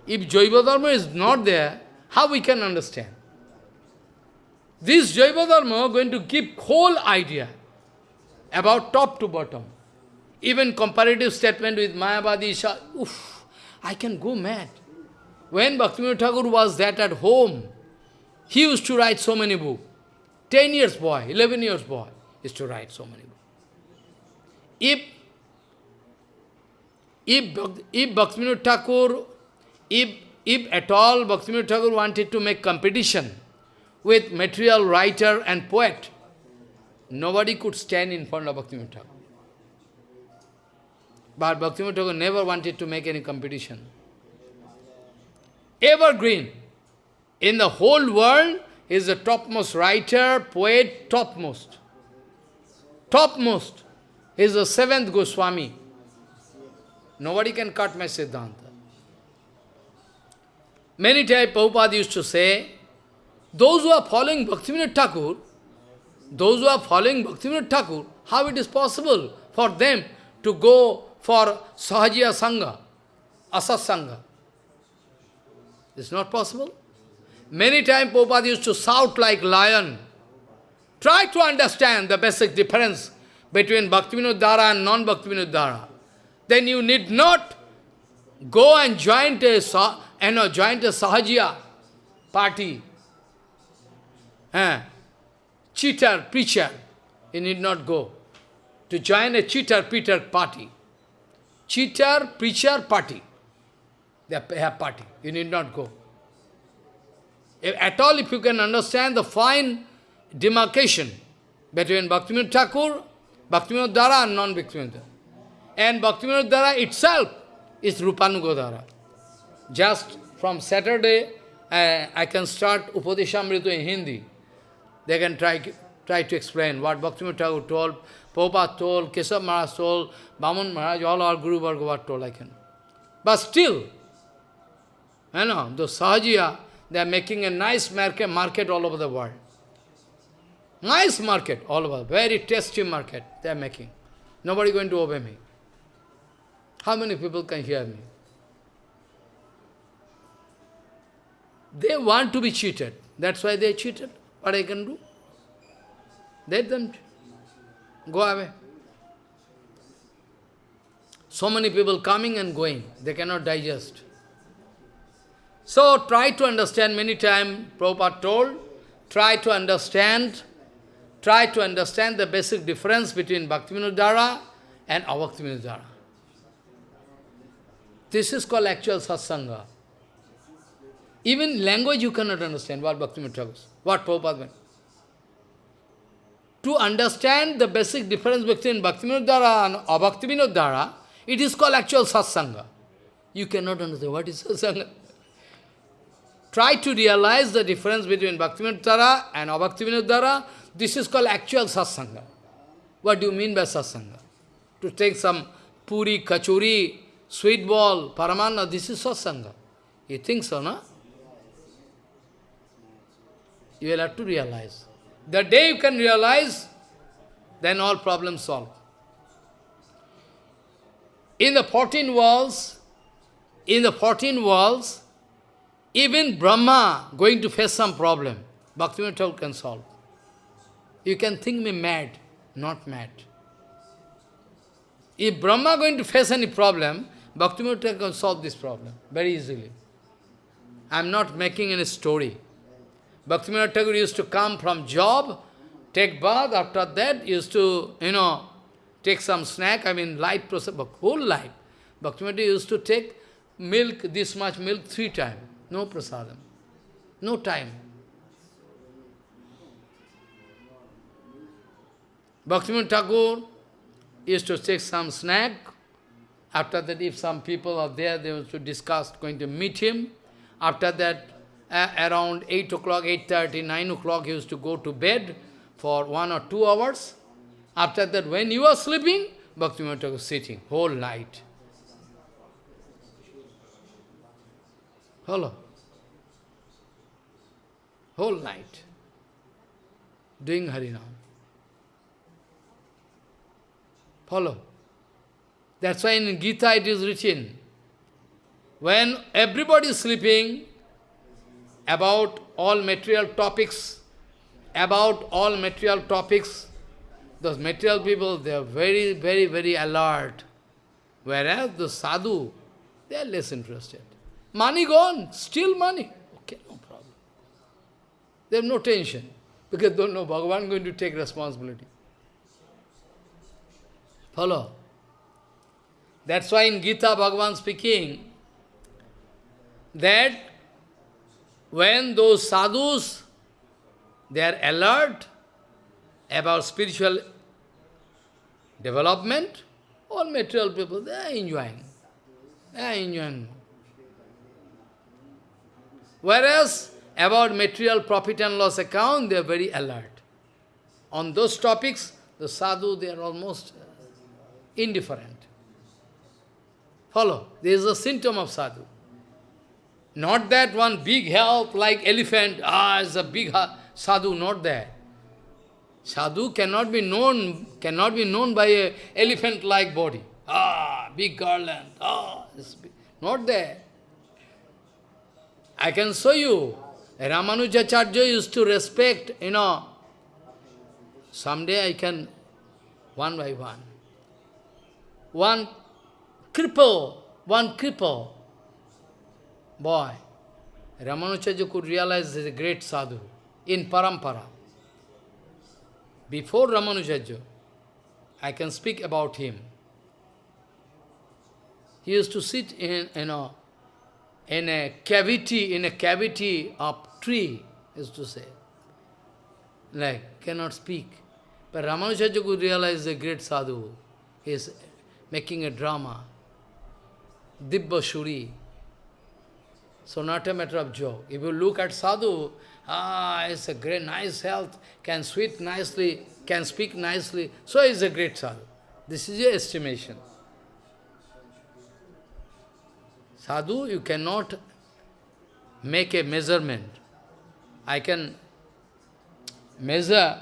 if Jaiva Dharma is not there, how we can understand? This Jaiva Dharma going to give whole idea about top to bottom. Even comparative statement with Mayavadi, oof, I can go mad. When Bhaktivinoda Thakur was that at home, he used to write so many books. 10 years boy, 11 years boy, used to write so many books. If, if, if Bhaktivinoda Thakur, if, if at all Bhaktivinoda Thakur wanted to make competition with material writer and poet, nobody could stand in front of Bhaktivinoda Thakur. But Bhaktivinoda Thakur never wanted to make any competition. Evergreen. In the whole world, he is the topmost writer, poet, topmost. Topmost. He is the seventh Goswami. Nobody can cut my Siddhanta. Many times Prabhupada used to say, those who are following Bhaktivinoda Thakur, those who are following Bhaktivinoda Thakur, how it is possible for them to go for Sahajiya Sangha, Asat Sangha? It's not possible. Many times Prabhupada used to shout like lion. Try to understand the basic difference between Bhaktivinoda Dhara and non-Bhaktivinoda Dhara. Then you need not go and join a, you know, join a Sahajiya party. Eh? Cheater, preacher. You need not go to join a cheater, preacher party. Cheater, preacher party. They have party. You need not go. If at all, if you can understand the fine demarcation between Bhaktivinoda Thakur, Bhaktivinoda Dhara and non-Bhaktivinoda. And Bhaktivinoda Dhara itself is Rupanuga Just from Saturday, uh, I can start Upadeshamrita in Hindi. They can try, try to explain what Bhaktivinoda Thakur told, Prabhupada told, Keshav Maharaj told, Baman Maharaj, all our Guru Varga told, I can. But still, you know, the Sahajiya, they are making a nice market, market all over the world. Nice market all over, very tasty market they are making. Nobody going to obey me. How many people can hear me? They want to be cheated. That's why they cheated. What I can do? Let them go away. So many people coming and going. They cannot digest. So try to understand, many times Prabhupada told, try to understand, try to understand the basic difference between Bhaktivinoda and Abhaktivinoda This is called actual satsanga. Even language you cannot understand what Bhaktivinoda what Prabhupada meant. To understand the basic difference between Bhaktivinoda and Abhaktivinoda it is called actual satsanga. You cannot understand what is satsanga. Try to realize the difference between Bhaktivinoda and Abhaktivinoda. This is called actual satsanga. What do you mean by satsanga? To take some puri, kachuri, sweet ball, paramana, this is satsanga. You think so, no? You will have to realize. The day you can realize, then all problems solved. In the 14 worlds, in the 14 worlds, even Brahma going to face some problem, Bhaktivinoda can solve. You can think me mad, not mad. If Brahma going to face any problem, Bhaktivinoda can solve this problem very easily. I am not making any story. Bhaktivinoda Thakur used to come from job, take bath, after that used to, you know, take some snack, I mean life process, whole life. Bhaktivinoda used to take milk, this much milk, three times. No prasadam. No time. Bhaktivinoda Thakur used to take some snack. After that, if some people are there, they used to discuss, going to meet him. After that, uh, around 8 o'clock, 8.30, 9 o'clock, he used to go to bed for one or two hours. After that, when you are sleeping, Bhaktivinoda Thakur sitting whole night. Follow. Whole night. Doing Harinam. Follow. That's why in Gita it is written, when everybody is sleeping, about all material topics, about all material topics, those material people, they are very, very, very alert. Whereas the sadhu, they are less interested. Money gone, still money. Okay, no problem. They have no tension, because they don't know Bhagavan going to take responsibility. Follow? That's why in Gita, Bhagavan speaking, that when those sadhus, they are alert about spiritual development, all material people, they are enjoying. They are enjoying. Whereas, about material profit and loss account, they are very alert. On those topics, the sadhu, they are almost uh, indifferent. Follow. There is a symptom of sadhu. Not that one big help like elephant, ah, is a big sadhu, not that. Sadhu cannot be known, cannot be known by a elephant-like body. Ah, big garland, ah, not there. I can show you. Ramanujacharya used to respect, you know. Someday I can, one by one. One cripple, one cripple boy, Ramanujacharya could realize is a great sadhu in parampara. Before Ramanujacharya, I can speak about him. He used to sit in, you know, in a cavity, in a cavity of tree, used to say. Like, cannot speak. But Ramanujacharya could realize the great sadhu. He is making a drama. Dibba Shuri. So not a matter of joke. If you look at sadhu, ah, it's a great, nice health, can sweet nicely, can speak nicely, so he's a great sadhu. This is your estimation. Sadhu, you cannot make a measurement. I can measure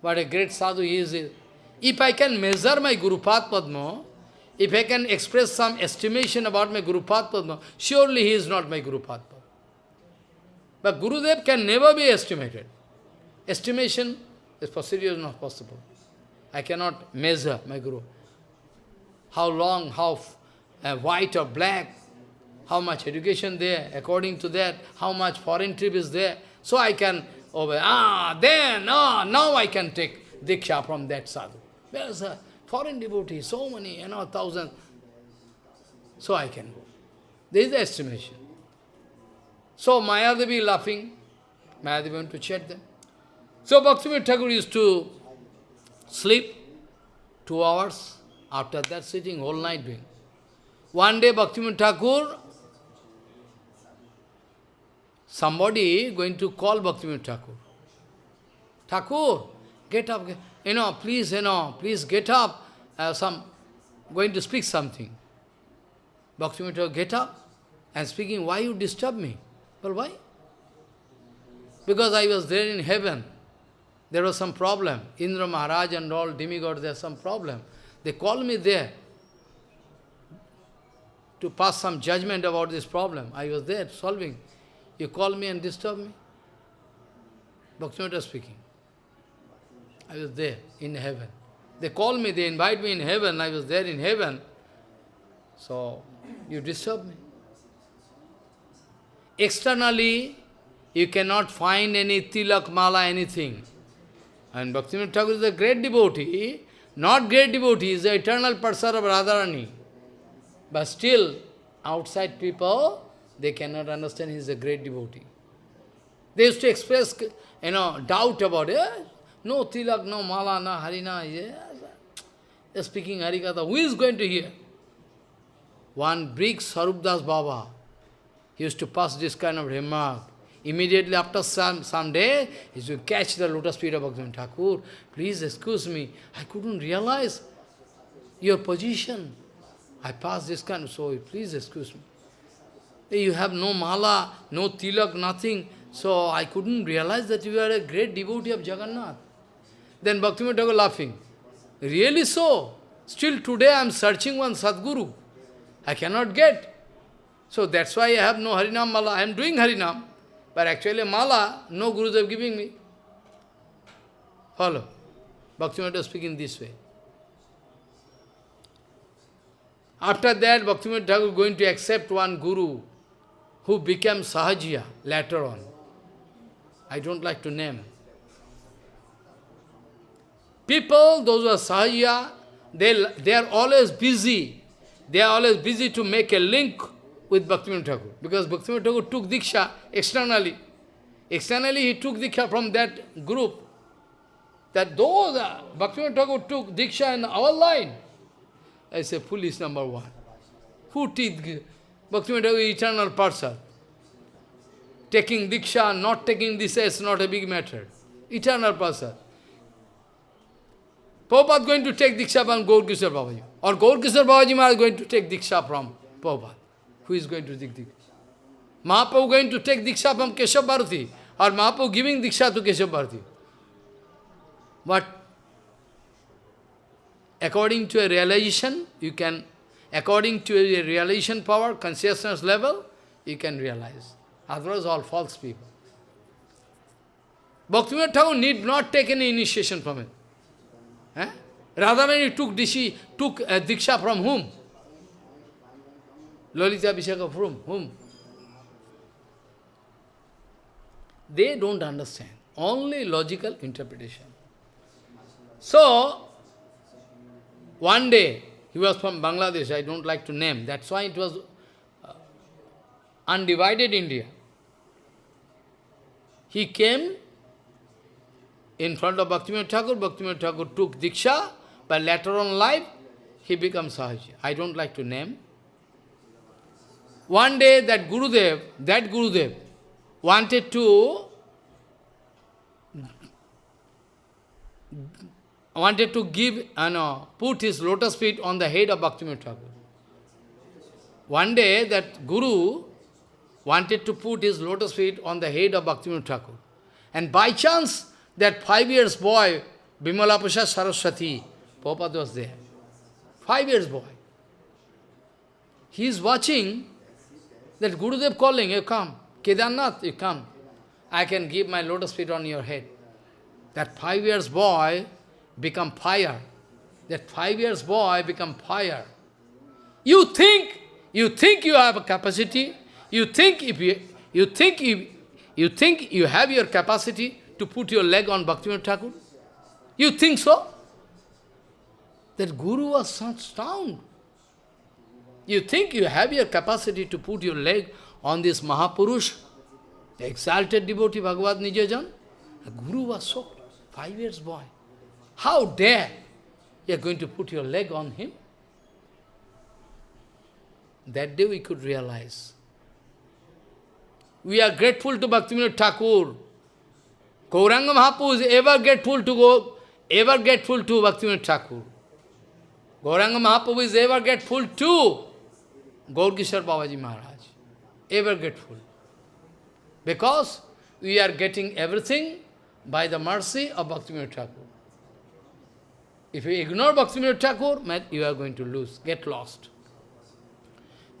what a great sadhu is. If I can measure my Guru Padma, if I can express some estimation about my Guru Padma, surely he is not my Guru Padma. But Gurudev can never be estimated. Estimation is possible is not possible. I cannot measure my Guru. How long, how uh, white or black, how much education there, according to that, how much foreign trip is there. So I can, over, ah, then, ah, now I can take Diksha from that sadhu. There's a foreign devotee, so many, you know, thousands. So I can go. This is the estimation. So Mayadevi laughing, Mayadevi went to chat them. So Bhaktivinoda Thakur used to sleep two hours, after that sitting whole night doing. One day Bhaktivinoda Thakur somebody going to call Bhaktivinoda Thakur. Thakur, get up, you know, please, you know, please get up. Uh, some going to speak something. Bhaktivinoda get up and speaking, why you disturb me? Well, why? Because I was there in heaven. There was some problem. Indra Maharaj and all demigods, there's some problem. They called me there to pass some judgment about this problem. I was there solving. You call me and disturb me? Bhaktivinoda speaking. I was there in heaven. They call me, they invite me in heaven, I was there in heaven. So, you disturb me. Externally, you cannot find any tilak, mala, anything. And Bhaktivinoda Thakur is a great devotee, not great devotee, he is the eternal person of Radharani. But still, outside people, they cannot understand he is a great devotee. They used to express, you know, doubt about it. No tilak, no mala, no harina. Yes. They're speaking harikatha. Who is going to hear? One big Sarupdas Baba he used to pass this kind of remark. Immediately after some, some day, he used to catch the lotus feet of Bhaktivinoda Thakur. Please excuse me, I couldn't realize your position. I passed this kind of, so please excuse me. You have no mala, no tilak, nothing. So I couldn't realize that you are a great devotee of Jagannath. Then Bhaktivinoda Thakur laughing. Really so? Still today I am searching one Sadguru. I cannot get. So that's why I have no Harinam Mala. I am doing Harinam. But actually Mala, no gurus Gurudev giving me. Follow. Bhaktivinoda speaking this way. After that, Bhaktivinoda Thakur going to accept one Guru who became Sahajiya later on. I don't like to name. People, those who are Sahajiya, they, they are always busy. They are always busy to make a link with Bhaktivinoda Thakur. Because Bhaktivinoda Thakur took Diksha externally. Externally he took Diksha from that group. That those, uh, Bhaktivinoda Thakur took Diksha in our line. I say, foolish number one. Who teach Bhaktivinoda Thakur eternal person? Taking Diksha, not taking this is not a big matter. Eternal person. Prabhupada going to take Diksha from Gaur Babaji. Or Gaur Kishore Babaji is going to take Diksha from Prabhupada. Who is going to take Diksha? Mahaprabhu going to take Diksha from Keshav Bharati, or Mahaprabhu giving Diksha to Keshav Bharati. But according to a realization, you can, according to a realization power, consciousness level, you can realize. Otherwise, all false people. Bhaktivinoda Thakur need not take any initiation from him. Eh? Radhamani took, dishi, took uh, Diksha from whom? Lalita Abhisheka from whom? They don't understand. Only logical interpretation. So, one day, he was from Bangladesh, I don't like to name, that's why it was uh, undivided India. He came in front of Bhaktivinoda Thakur, Bhaktivinoda Thakur took Diksha, but later on life, he becomes Sahaji. I don't like to name. One day that Gurudev, that Gurudev, wanted to wanted to give, uh, no, put his lotus feet on the head of Bhaktivinoda Thakur. One day that Guru wanted to put his lotus feet on the head of Bhaktivinoda Thakur. And by chance, that five years boy, Bimala Prasad Saraswati, Prabhupada was there. Five years boy. He is watching that Gurudev calling, you come. Kedarnath, you come. I can give my lotus feet on your head. That five years boy become fire. That five years boy become fire. You think, you think you have a capacity, you think if you, you think if, you think you have your capacity to put your leg on Bhaktivinoda Thakur? You think so? That Guru was such stunned. You think you have your capacity to put your leg on this Mahapurush, exalted devotee Bhagavad Nijajan? Guru was shocked. Five years boy. How dare you are going to put your leg on him? That day we could realize. We are grateful to Bhaktivinoda Thakur. Gauranga Mahaprabhu is ever grateful to go, ever grateful to Bhaktivinoda Thakur. Gauranga Mahaprabhu is ever grateful to Gaurkishore Babaji Maharaj. Ever grateful. Because we are getting everything by the mercy of Bhaktivinoda Thakur. If you ignore Bhaktivinoda Thakur, you are going to lose, get lost.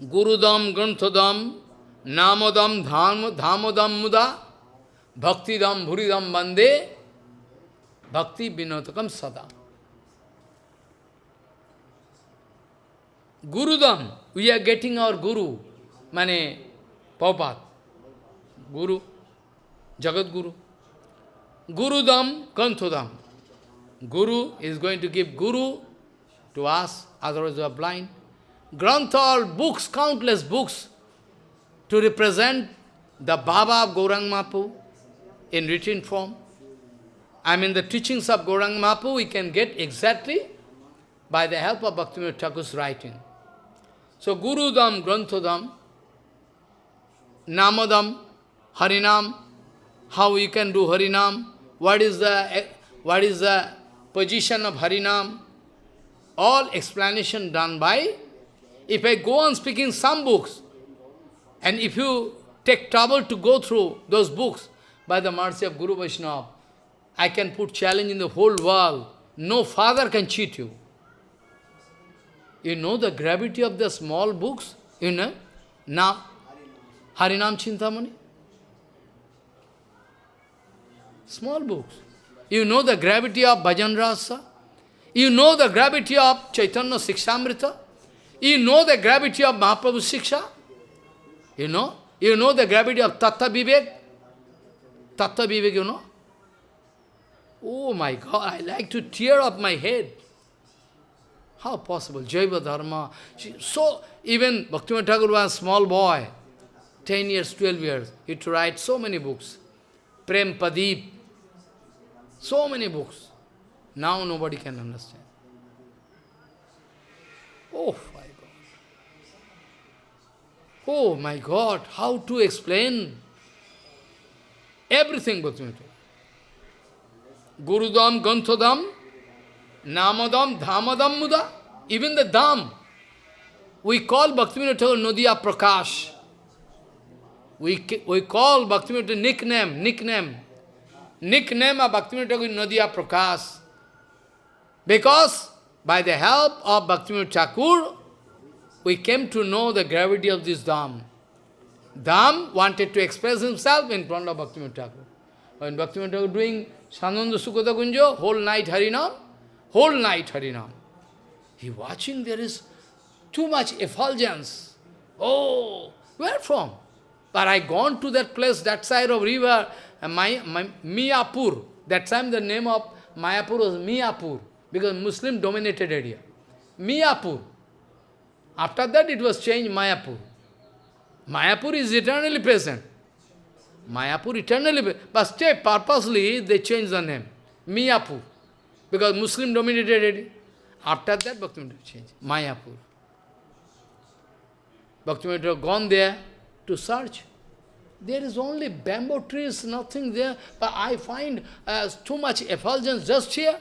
Gurudam, Granthadam, Namadam, Dhamadam Muda, Bhaktidam, Bhuridam Bande, Bhakti Vinotakam Sada. Gurudam, we are getting our Guru, Mane, Prabhupada, Guru, Jagat Guru. Gurudam, Kanthodam. Guru is going to give Guru to us, otherwise we are blind. Grantha, all books, countless books, to represent the Baba of Gaurang Mapu in written form. I mean the teachings of Gaurang Mapu we can get exactly by the help of Bhaktivinoda Thakur's writing. So Guru Gurudam, Granthodam, Namadam, Harinam, how you can do Harinam, what is the what is the position of Harinam, all explanation done by, if I go on speaking some books, and if you take trouble to go through those books, by the mercy of Guru Vaishnava, I can put challenge in the whole world. No father can cheat you. You know the gravity of the small books? You know? Now, Harinam Chintamani? Small books. You know the gravity of Bhajan Rasa? You know the gravity of Chaitanya Sikshamrita? You know the gravity of Mahaprabhu Siksha? You know? You know the gravity of Tattva Vivek? Tattva Vivek, you know? Oh my God, I like to tear up my head. How possible? Jaiva Dharma. So, even Bhaktivinoda Thakur was a small boy, 10 years, 12 years. He to write so many books. Prem Padip, so many books. Now nobody can understand. Oh my God. Oh my God, how to explain everything Bhaktivinoda Gurudam, Ganthodam, Namadam, Dhamadam Muda, even the Dham. We call Bhaktivinoda Nadia Prakash. We, we call Bhaktivinoda nickname, nickname. Nickname of Bhaktivinoda Thakur Nadia Prakash. Because by the help of Bhaktivinoda Thakur, we came to know the gravity of this Dham. Dham wanted to express himself in front of Bhaktivinoda Thakur. When Bhaktivinoda Thakur doing Sananda Sukhata Kunjo, whole night Harinam, whole night Harinam. He watching, there is too much effulgence. Oh, where from? But I gone to that place, that side of river, my, my, Miyapur. That time the name of Mayapur was Miyapur, because Muslim dominated area. Miyapur. After that it was changed Mayapur. Mayapur is eternally present. Mayapur eternally present. But purposely, they changed the name. Miyapur. Because Muslim dominated area. After that, Bhaktivinoda changed. Mayapur. Bhaktivinoda gone there to search. There is only bamboo trees, nothing there. But I find uh, too much effulgence just here.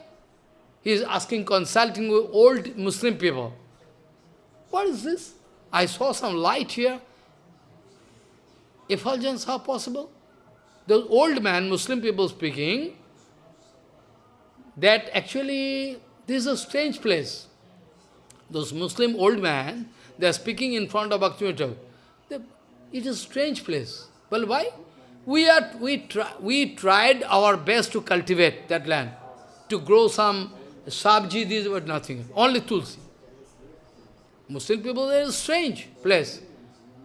He is asking, consulting with old Muslim people. What is this? I saw some light here. Effulgence, how possible? Those old man, Muslim people speaking, that actually this is a strange place. Those Muslim old man, they are speaking in front of Bhaktivinoda. It is a strange place. Well, why? We, are, we, try, we tried our best to cultivate that land, to grow some sabji, this but nothing, only tulsi. Muslim people, they are a strange place.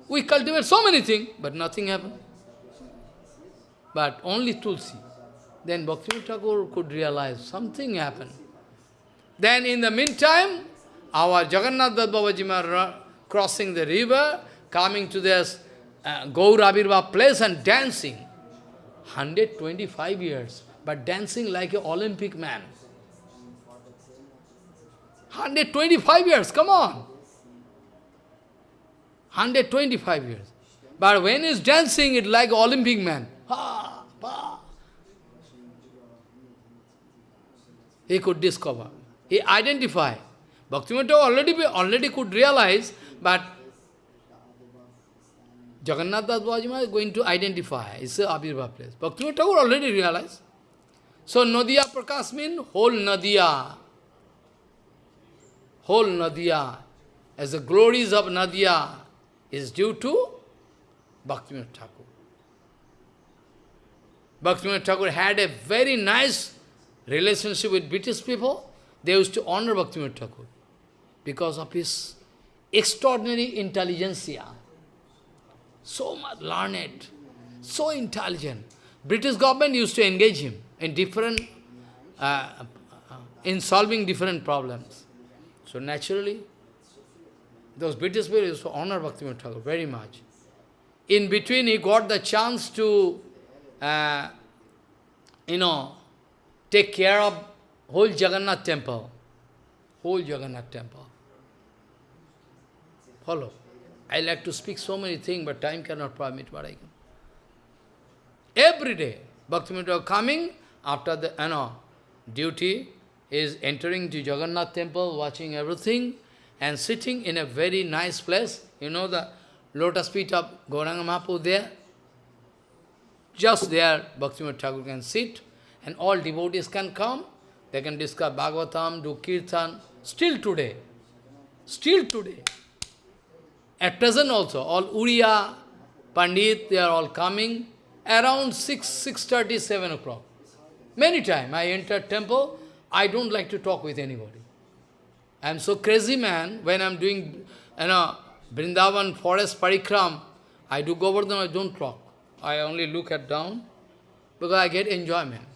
We cultivate so many things, but nothing happened. But only tulsi. Then Bhakti Thakur could realize something happened. Then in the meantime, our Jagannath Babaji crossing the river, coming to this uh, Gaurabirva place and dancing. 125 years, but dancing like an Olympic man. 125 years, come on. 125 years. But when he's dancing, it's like Olympic man. Ha, ha. He could discover. He identify. Bhaktivinoda already, be already could realize, but Jagannath Das is going to identify. It's a Abhirva place. Bhaktivinoda Thakur already realized. So Nadia Prakash means whole Nadia. Whole Nadia. As the glories of Nadia is due to Bhaktivinoda Thakur. Bhaktivinoda Thakur had a very nice relationship with British people. They used to honor Bhaktivinoda Thakur because of his extraordinary intelligentsia. So much learned, so intelligent. British government used to engage him in different, uh, in solving different problems. So naturally, those British people used to honor Bhaktivinoda Thakur very much. In between, he got the chance to, uh, you know, take care of whole Jagannath temple. Whole Jagannath temple. Follow. I like to speak so many things, but time cannot permit what I can. Every day, Bhaktivinoda coming after the you know, duty, is entering to Jagannath temple, watching everything, and sitting in a very nice place. You know the lotus feet of Gauranga Mahaprabhu there? Just there, Bhaktivinoda Thakur can sit, and all devotees can come. They can discuss Bhagavatam, do Kirtan. Still today. Still today. At present also, all Uriya, Pandit, they are all coming around 6, 6.30, 7 o'clock. Many times I enter temple, I don't like to talk with anybody. I am so crazy man, when I am doing, you know, Vrindavan forest parikram, I do Govardhan, I don't talk. I only look at down, because I get enjoyment.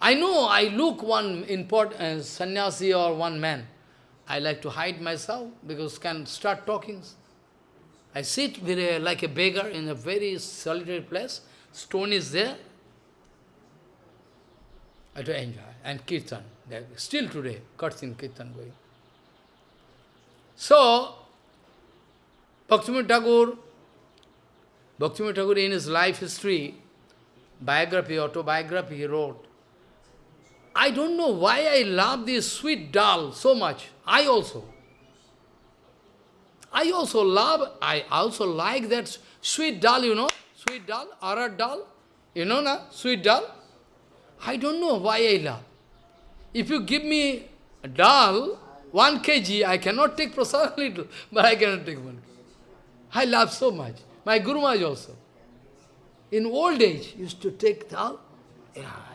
I know I look one important uh, sannyasi or one man, I like to hide myself because can start talking. I sit very, like a beggar in a very solitary place. Stone is there. I do enjoy. And kirtan. Still today, Kirtan, Kirtan going. So, Bhaktivinoda Thakur, Bhaktivinoda Thakur in his life history, biography, autobiography he wrote, I don't know why I love this sweet doll so much. I also. I also love, I also like that Sweet dal, you know? Sweet dal, arad dal. You know na? Sweet dal. I don't know why I love. If you give me a dal, one kg, I cannot take prasad little, but I cannot take one. I love so much. My Guru Maharaj also. In old age, used to take dal. Yeah.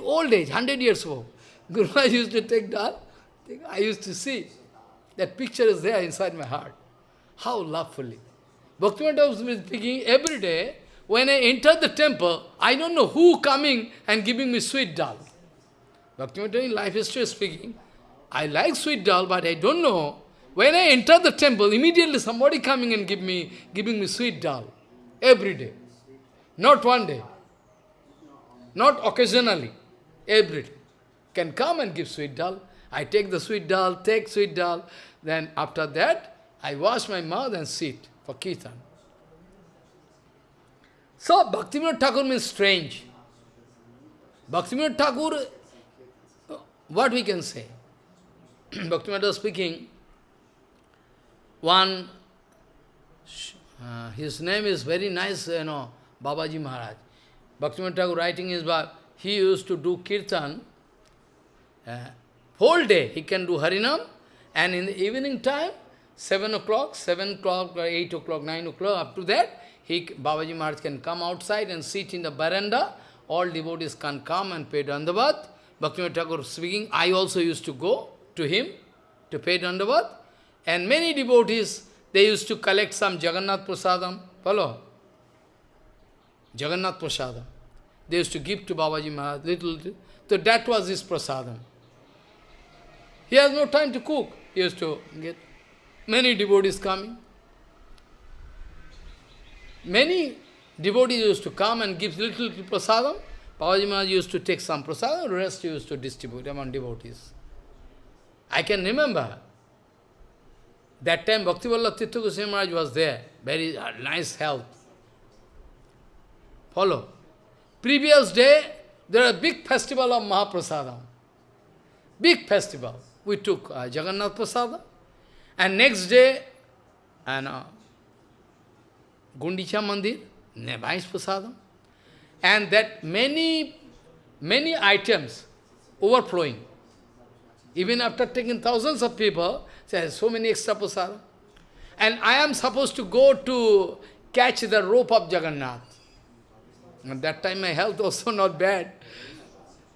Old age, 100 years old. Guru Maharaj used to take dal. I used to see. That picture is there inside my heart. How lovefully. Bhaktivinoda was speaking every day. When I enter the temple, I don't know who coming and giving me sweet dal. Bhaktivinoda in life history speaking, I like sweet dal, but I don't know. When I enter the temple, immediately somebody coming and give me, giving me sweet dal. Every day. Not one day. Not occasionally. Every day. Can come and give sweet dal. I take the sweet dal, take sweet dal. Then after that, I wash my mouth and sit for kirtan. So, Bhaktivinoda Thakur means strange. Bhaktivinoda Thakur, what we can say? Bhaktivinoda speaking, one, uh, his name is very nice, you know, Babaji Maharaj. Bhaktivinoda Thakur writing his book, he used to do kirtan, uh, whole day he can do Harinam, and in the evening time, 7 o'clock, 7 o'clock, 8 o'clock, 9 o'clock, up to that, he, Babaji Maharaj can come outside and sit in the veranda. All devotees can come and pay Dandavat. Bhaktivinoda Thakur speaking, I also used to go to him to pay Dandavat. And many devotees, they used to collect some Jagannath Prasadam. Follow? Jagannath Prasadam. They used to give to Babaji Maharaj little, little. So that was his Prasadam. He has no time to cook. He used to get many devotees coming. Many devotees used to come and give little, little prasadam. Babaji Maharaj used to take some prasadam, the rest used to distribute among devotees. I can remember, that time Bhakti Vallabh Tirtha Goswami Maharaj was there, very uh, nice health. Follow. Previous day, there was a big festival of Mahaprasadam. Big festival. We took uh, Jagannath Prasadam. And next day, and uh, Gundicha Mandir, nice prasadam. And that many, many items overflowing. Even after taking thousands of people, there's so many extra prasadam. And I am supposed to go to catch the rope of Jagannath. At that time my health also not bad.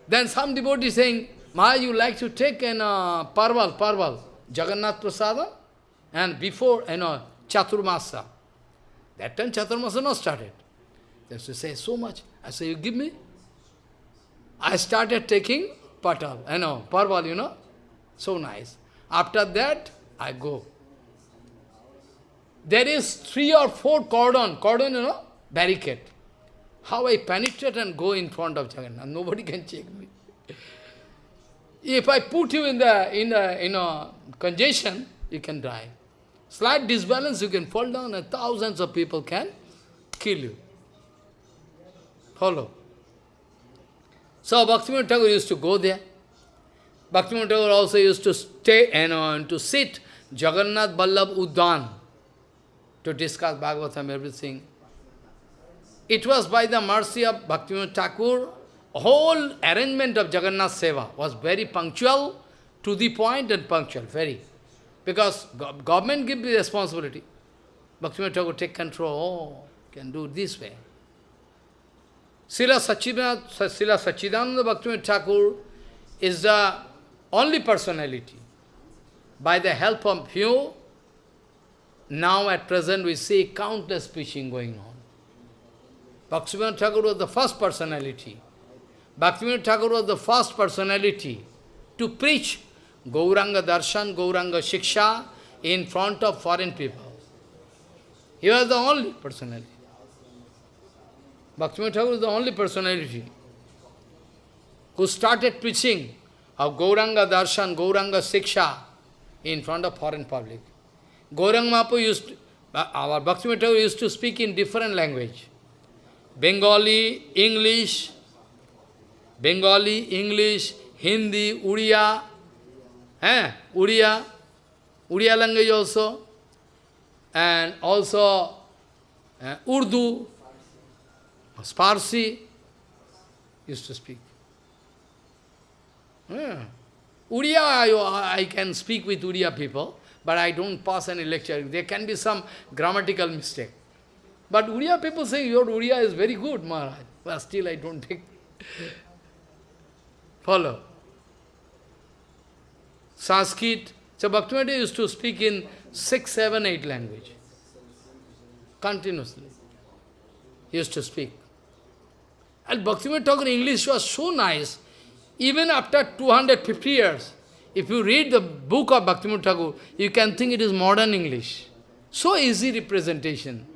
Then some devotee saying, Maharaj, you like to take an uh, parval, parval, Jagannath Prasada? And before, you know, Chaturmasa. That time Chaturmasa not started. They say, so much. I say, you give me? I started taking patal, you know, parval, you know. So nice. After that, I go. There is three or four cordon, cordon, you know, barricade. How I penetrate and go in front of Jagannath. Nobody can check me. If I put you in the in a in a congestion, you can die. Slight disbalance, you can fall down and thousands of people can kill you. Follow. So Bhaktivinoda Thakur used to go there. Bhaktivinoda Thakur also used to stay and uh, to sit Jagannath Vallabh Uddan to discuss Bhagavatam, everything. It was by the mercy of Bhaktivinoda Thakur, whole arrangement of Jagannath Seva was very punctual, to the point and punctual, very. Because government give the responsibility. Bhaktivinoda Thakur take control, oh, can do this way. Srila Sachidananda Bhaktivinoda Thakur is the only personality. By the help of few, now at present we see countless preaching going on. Bhaktivinoda Thakur was the first personality. Bhaktivinoda Thakur was the first personality to preach Gauranga Darshan, Gauranga Shiksha in front of foreign people. He was the only personality. Bhaktivinoda Thakur is the only personality who started preaching of Gauranga Darshan, Gauranga Shiksha in front of foreign public. Gauranga Mahaprabhu used, to, our Bhaktivinoda Thakur used to speak in different language. Bengali, English, Bengali, English, Hindi, Uriya, Eh? Uriya, Uriya language also, and also uh, Urdu, Sparsi used to speak. Yeah. Uriya, I, I can speak with Uriya people, but I don't pass any lecture. There can be some grammatical mistake. But Uriya people say, your Uriya is very good, Maharaj. But still I don't take. Follow. Sanskrit. So Bhaktivinoda used to speak in six, seven, eight language. Continuously. He used to speak. And Bhaktivinoda Thakur English was so nice. Even after 250 years, if you read the book of Bhaktivinoda Thakur, you can think it is modern English. So easy representation.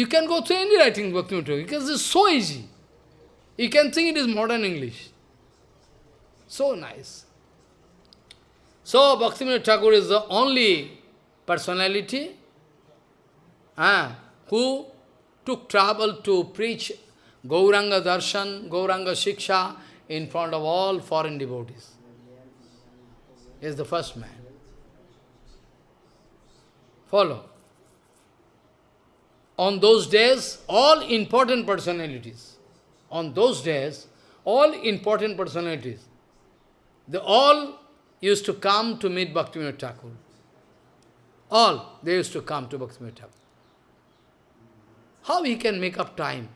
You can go through any writing Thakur because it's so easy. You can think it is modern English. So nice. So Bhaktivinoda Thakur is the only personality uh, who took trouble to preach Gauranga Darshan, Gauranga Shiksha in front of all foreign devotees. He is the first man. Follow. On those days, all important personalities, on those days, all important personalities, they all used to come to meet Bhaktivinoda Thakur. All, they used to come to Bhaktivinoda Thakur. How he can make up time?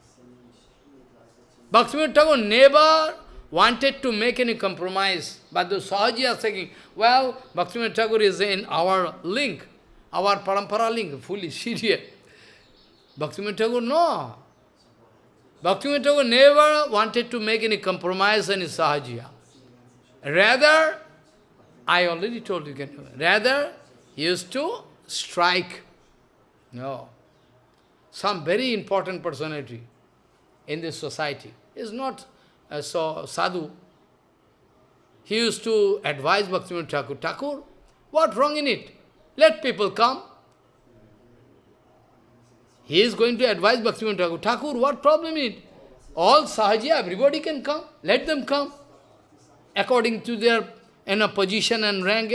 Bhaktivinoda Thakur never wanted to make any compromise, but the Sahaji are saying, well, Bhaktivinoda Thakur is in our link, our parampara link, fully serious. Bhaktivinoda Thakur, no. Bhaktivinoda Thakur never wanted to make any compromise in his Sahajiya. Rather, I already told you, rather, he used to strike. No. Some very important personality in this society is not uh, so sadhu. He used to advise Bhaktivinoda Thakur, Thakur, what wrong in it? Let people come. He is going to advise Bhaktivinoda Thakur, Thakur, what problem is? it? All sahaja, everybody can come. Let them come. According to their in a position and rank.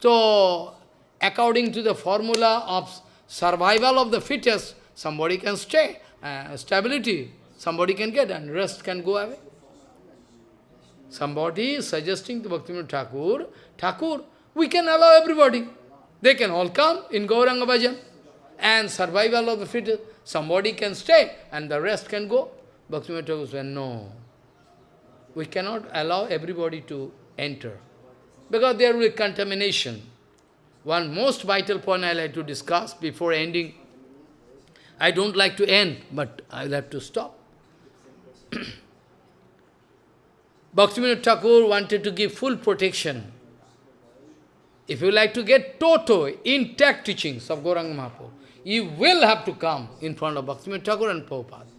So, according to the formula of survival of the fittest, somebody can stay, uh, stability, somebody can get, and rest can go away. Somebody is suggesting to Bhaktivinoda Thakur, Thakur, we can allow everybody. They can all come in Gauranga Bhajan. And survival of the fittest, somebody can stay, and the rest can go. Bhaktivinoda Thakur said, no we cannot allow everybody to enter. Because there will be contamination. One most vital point I like to discuss before ending. I don't like to end, but I'll have to stop. Bhaktivinoda Thakur wanted to give full protection. If you like to get total, intact teachings of Gauranga Mahaprabhu, you will have to come in front of Bhaktivinoda Thakur and Prabhupada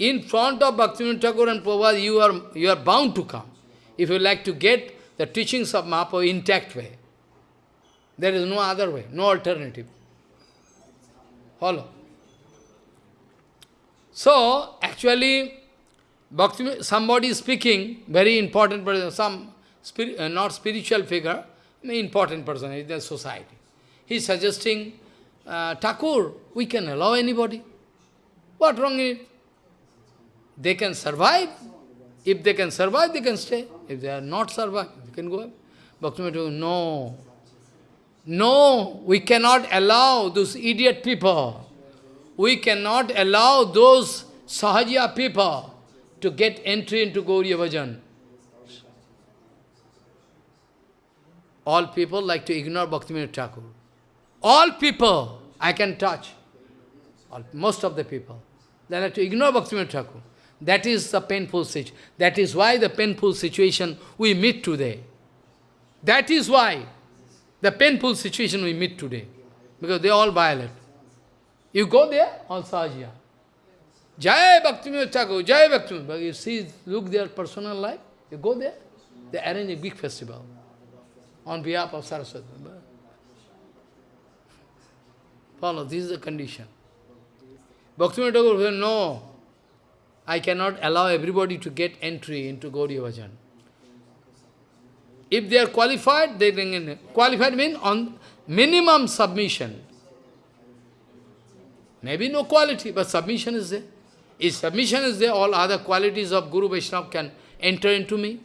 in front of Bhaktivinoda Thakur and Prabhupada, you are, you are bound to come. If you like to get the teachings of Mahaprabhu intact way. There is no other way, no alternative. Follow. So, actually, Bhakti, somebody is speaking, very important person, some uh, not spiritual figure, important person in the society. He is suggesting, uh, Thakur, we can allow anybody. What wrong in it? They can survive. If they can survive, they can stay. If they are not survive, they can go. Bhaktivinoda no. No, we cannot allow those idiot people. We cannot allow those Sahajiya people to get entry into Gauriya Bhajan. All people like to ignore Bhaktivinoda Thakur. All people I can touch. All, most of the people. They like to ignore Bhaktivinoda Thakur. That is the painful situation. That is why the painful situation we meet today. That is why the painful situation we meet today. Because they all violate. You go there, all Sahajiya. Jai Bhaktivinoda Thakur, Jai Bhaktivinoda. You see, look their personal life. You go there, they arrange a big festival on behalf of Saraswati. Follow, this is the condition. Bhaktivinoda Thakur said, no, I cannot allow everybody to get entry into Gaudiya Bhajan. If they are qualified, they bring in. Qualified means on minimum submission. Maybe no quality, but submission is there. If submission is there, all other qualities of Guru Vaishnava can enter into me.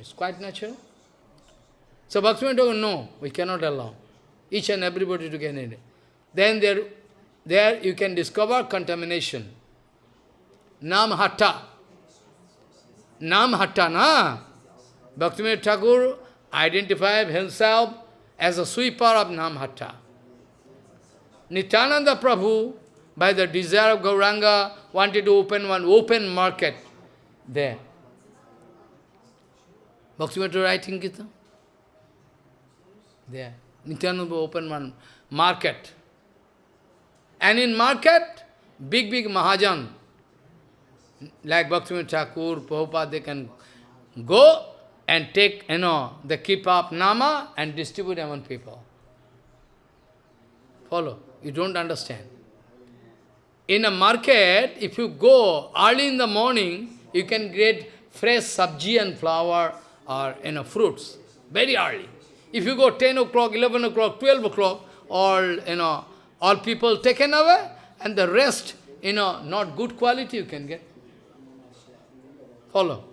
It's quite natural. So Bhaktivinoda Thakur, no, we cannot allow. Each and everybody to get in. Then there, there you can discover contamination. Nam Hatta. Nam Hatta, na? Bhaktivinoda Thakur identified himself as a sweeper of Nam Hatta. Nityananda Prabhu, by the desire of Gauranga, wanted to open one open market there. Bhaktivinoda writing Gita. There. Nityananda open one market. And in market, big, big Mahajan, like Bhaktivinoda Thakur, Prabhupada, they can go and take, you know, the keep up Nama and distribute among people. Follow. You don't understand. In a market, if you go early in the morning, you can get fresh sabji and flour or you know, fruits, very early. If you go 10 o'clock, 11 o'clock, 12 o'clock, all, you know, all people taken away, and the rest, you know, not good quality you can get. Follow.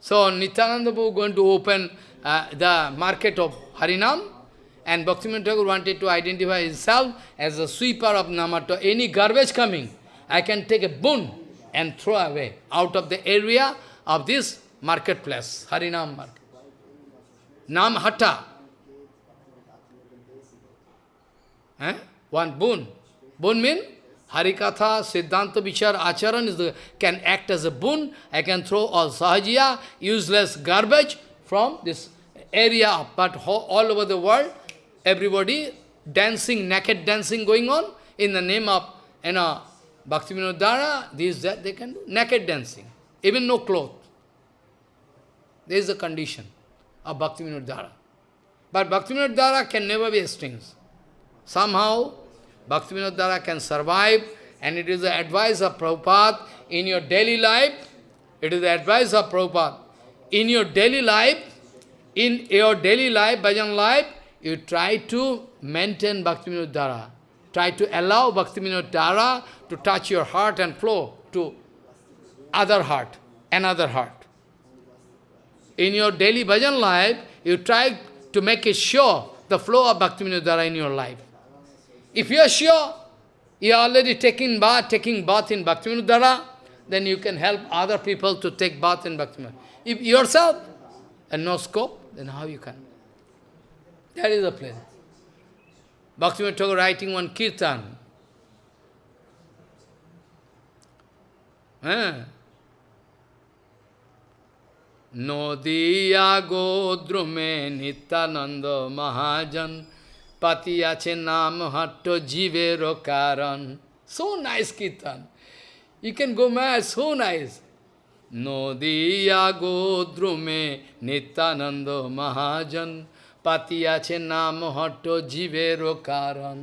So Nityananda going to open uh, the market of Harinam, and Bhaktivinoda Thakur wanted to identify himself as a sweeper of Namhatta. Any garbage coming, I can take a boon and throw away out of the area of this marketplace, Harinam market. Nam Hata. Eh? One boon. Boon means Harikatha, Siddhanta Vichar, Acharan is the, can act as a boon. I can throw all sahajiya, useless garbage from this area, but all over the world, everybody dancing, naked dancing going on in the name of, you know, Bhaktivinoda Dhara, this, that, they can do naked dancing, even no cloth. There is a condition of Bhaktivinoda Dhara. But Bhaktivinoda Dhara can never be extinct. Somehow, Bhaktivinoda Dhara can survive, and it is the advice of Prabhupada in your daily life, it is the advice of Prabhupada. In your daily life, in your daily life, bhajan life, you try to maintain Bhaktivinoda Dhara. Try to allow Bhaktivinoda Dhara to touch your heart and flow to other heart, another heart. In your daily bhajan life, you try to make it sure the flow of Bhaktivinoda Dhara in your life. If you are sure, you are already taking bath, taking bath in Bhaktivinoda Dhara, then you can help other people to take bath in Bhaktivinoda. If yourself and no scope, then how you can? That is the place. Bhaktivinoda Thakur writing one kirtan. Eh? Nadia গোদ্রুমে নিত্যানন্দ মহাজন পাতিয়াছে নাম হট্ট জীবের কারণ So nice kirtan. You can go mad, so nice. Nadia গোদ্রুমে নিত্যানন্দ মহাজন পাতিয়াছে নাম হট্ট জীবের কারণ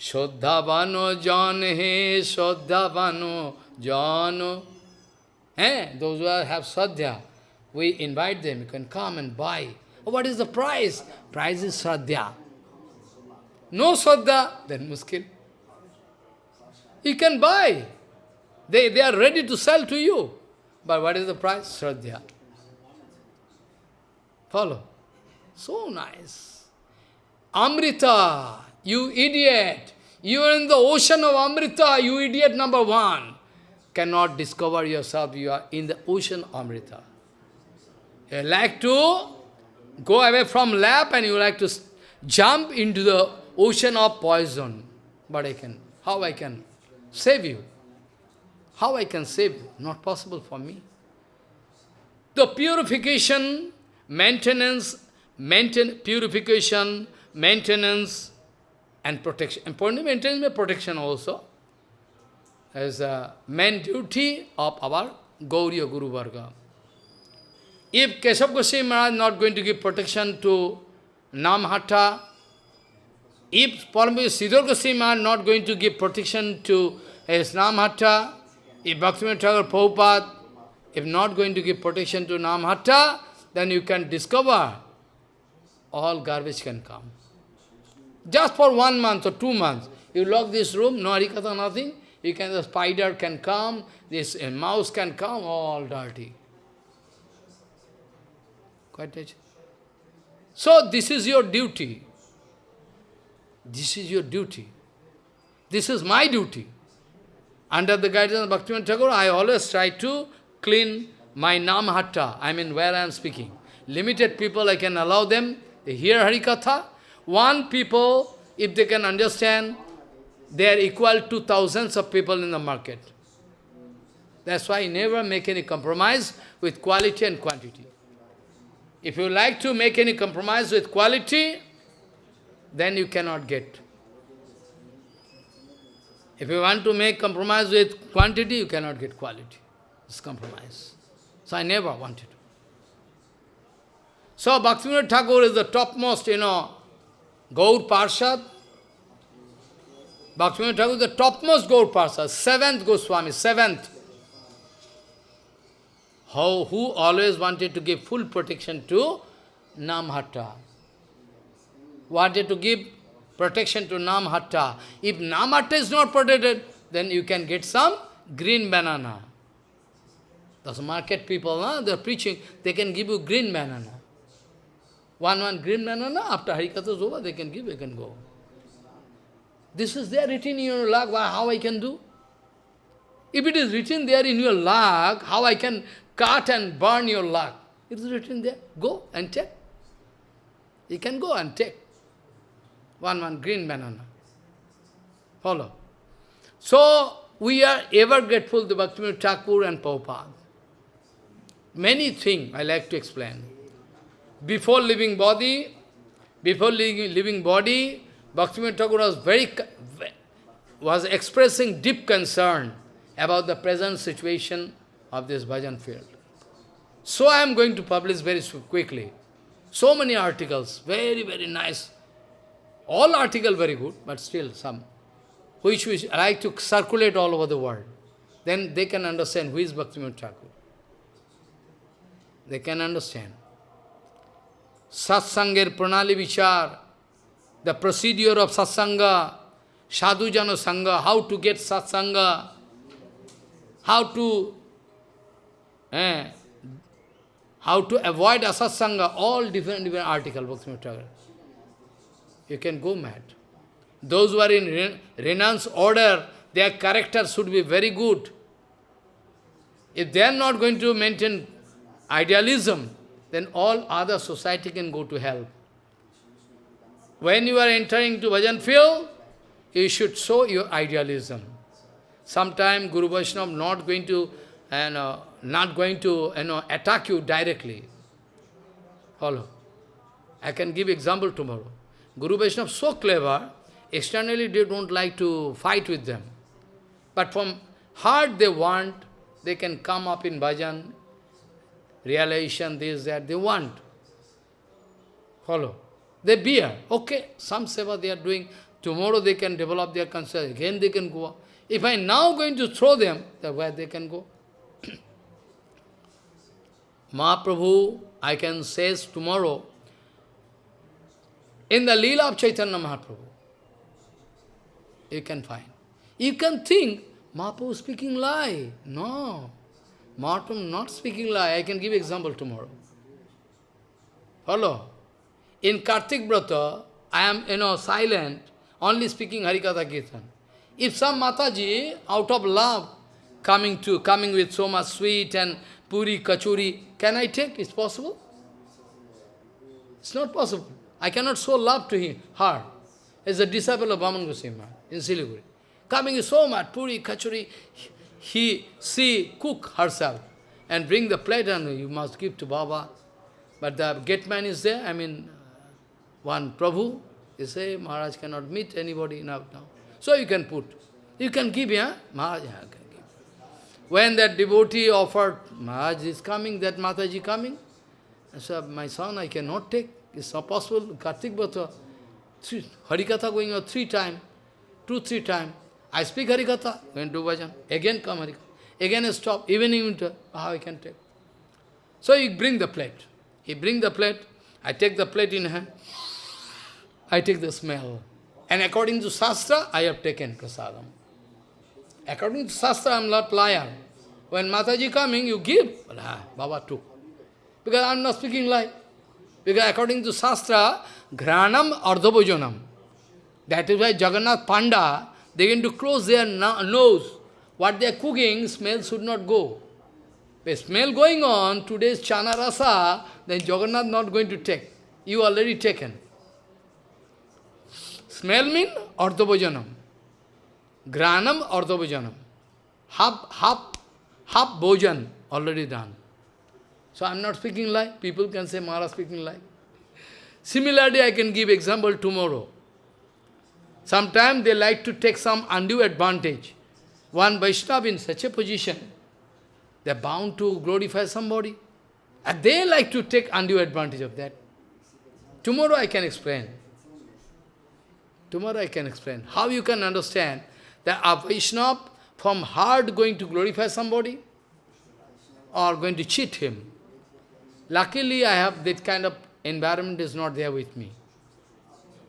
শ্রদ্ধাবান জন হে শ্রদ্ধাবান জন হ্যাঁ those who have শ্রদ্ধা we invite them, you can come and buy. Oh, what is the price? Price is Shraddha. No Shraddha, then muskil. You can buy. They, they are ready to sell to you. But what is the price? Shraddha. Follow. So nice. Amrita, you idiot. You are in the ocean of Amrita, you idiot number one. Cannot discover yourself, you are in the ocean Amrita. You like to go away from lap and you like to jump into the ocean of poison. But I can, how I can save you? How I can save you? Not possible for me. The purification, maintenance, maintain, purification, maintenance, and protection. Important maintenance means protection also. As a main duty of our Gauriya Guru Varga. If Keshav Goswami Maharaj not going to give protection to Namhata, if Paramahira Siddhar Goswami Maharaj not going to give protection to his Namhata, if Bhaktivinoda Thakur Prabhupada, if not going to give protection to Namhata, then you can discover all garbage can come. Just for one month or two months, you lock this room, no harikatha, nothing, you can, the spider can come, this a mouse can come, all dirty. Quite So this is your duty. This is your duty. This is my duty. Under the guidance of Bhaktivinoda Thakur, I always try to clean my namhatta, I mean where I am speaking. Limited people, I can allow them, they hear Harikatha. One people, if they can understand, they are equal to thousands of people in the market. That's why I never make any compromise with quality and quantity. If you like to make any compromise with quality, then you cannot get. If you want to make compromise with quantity, you cannot get quality. It's compromise. So I never wanted. So Bhaktivinoda Thakur is the topmost, you know, Gaur Parshad. Bhaktivinoda Thakur is the topmost Gaur Parshad, seventh Goswami, seventh. How, who always wanted to give full protection to Namhatta. Wanted to give protection to Namhatta. If Namhatta is not protected, then you can get some green banana. Those market people, huh, they are preaching, they can give you green banana. One, one green banana, after Harikatha is over, they can give, they can go. This is there written in your lag, how I can do? If it is written there in your lag, how I can cut and burn your lag? It is written there, go and take. You can go and take. One, one green banana. Follow. So, we are ever grateful to Bhaktivinoda Thakur and Prabhupada. Many things I like to explain. Before living body, before living, living body, Bhaktivinoda Thakur was very was expressing deep concern about the present situation of this bhajan field. So I am going to publish very quickly. So many articles, very, very nice. All article very good, but still some, which we like to circulate all over the world. Then they can understand who is Bhaktivinoda Thakur. They can understand. Satsanger pranali vichar, the procedure of satsanga, sadhujana sangha, how to get satsanga, how to eh, how to avoid asatsanga, all different different articles, You can go mad. Those who are in renounce order, their character should be very good. If they are not going to maintain idealism, then all other society can go to hell. When you are entering to bhajan field, you should show your idealism. Sometime Guru Vaishnava not going to, you know, not going to you know, attack you directly. Follow. I can give example tomorrow. Guru Vaishnava is so clever, externally they don't like to fight with them. But from heart they want, they can come up in bhajan, realization, this, that, they want. Follow. They bear. Okay, some seva they are doing. Tomorrow they can develop their consciousness. Again they can go. If I now going to throw them, then where they can go? Mahaprabhu, I can say tomorrow, in the Leela of Chaitanya Mahaprabhu, you can find. You can think, Mahaprabhu speaking lie. No. Mahaprabhu not speaking lie. I can give example tomorrow. Follow? In Kartik Brata, I am, you know, silent, only speaking Harikatha Kirtan. If some Mataji, out of love, coming to, coming with so much sweet and puri, kachuri, can I take? It's possible? It's not possible. I cannot show love to him, her. As a disciple of Vaman Goswami in Siliguri. Coming so much, puri, kachuri, he, she cook herself and bring the plate and you must give to Baba. But the gate man is there, I mean, one Prabhu, he say, Maharaj cannot meet anybody now. now. So you can put, you can give, yeah? Maharaj yeah, can give. When that devotee offered, Maharaj is coming, that Mataji coming, I said, my son, I cannot take, it's not possible. Kartik Brata, Harikatha going on three times, two, three times. I speak Harikatha, going to bhajan, again come Harikatha, again stop, even in winter, how I can take. So he bring the plate. He bring the plate, I take the plate in hand, I take the smell. And according to Shastra, I have taken prasadam. According to Shastra, I am not liar. When Mataji coming, you give. Ah, Baba took. Because I am not speaking lie. Because according to Shastra, Granam Ardhabhojanam. That is why Jagannath Panda, they going to close their nose. What they are cooking, smell should not go. The smell going on, today's chana rasa, then Jagannath not going to take. You already taken. Smell mean ardhabhojanam. Granam ardhabhojanam. Half, half, half bhojan already done. So I am not speaking lie. People can say Maharaj speaking lie. Similarly, I can give example tomorrow. Sometimes they like to take some undue advantage. One Vaishnava in such a position, they are bound to glorify somebody. And they like to take undue advantage of that. Tomorrow I can explain. Tomorrow I can explain. How you can understand that a Vaishnava from heart going to glorify somebody or going to cheat him. Luckily I have that kind of environment is not there with me.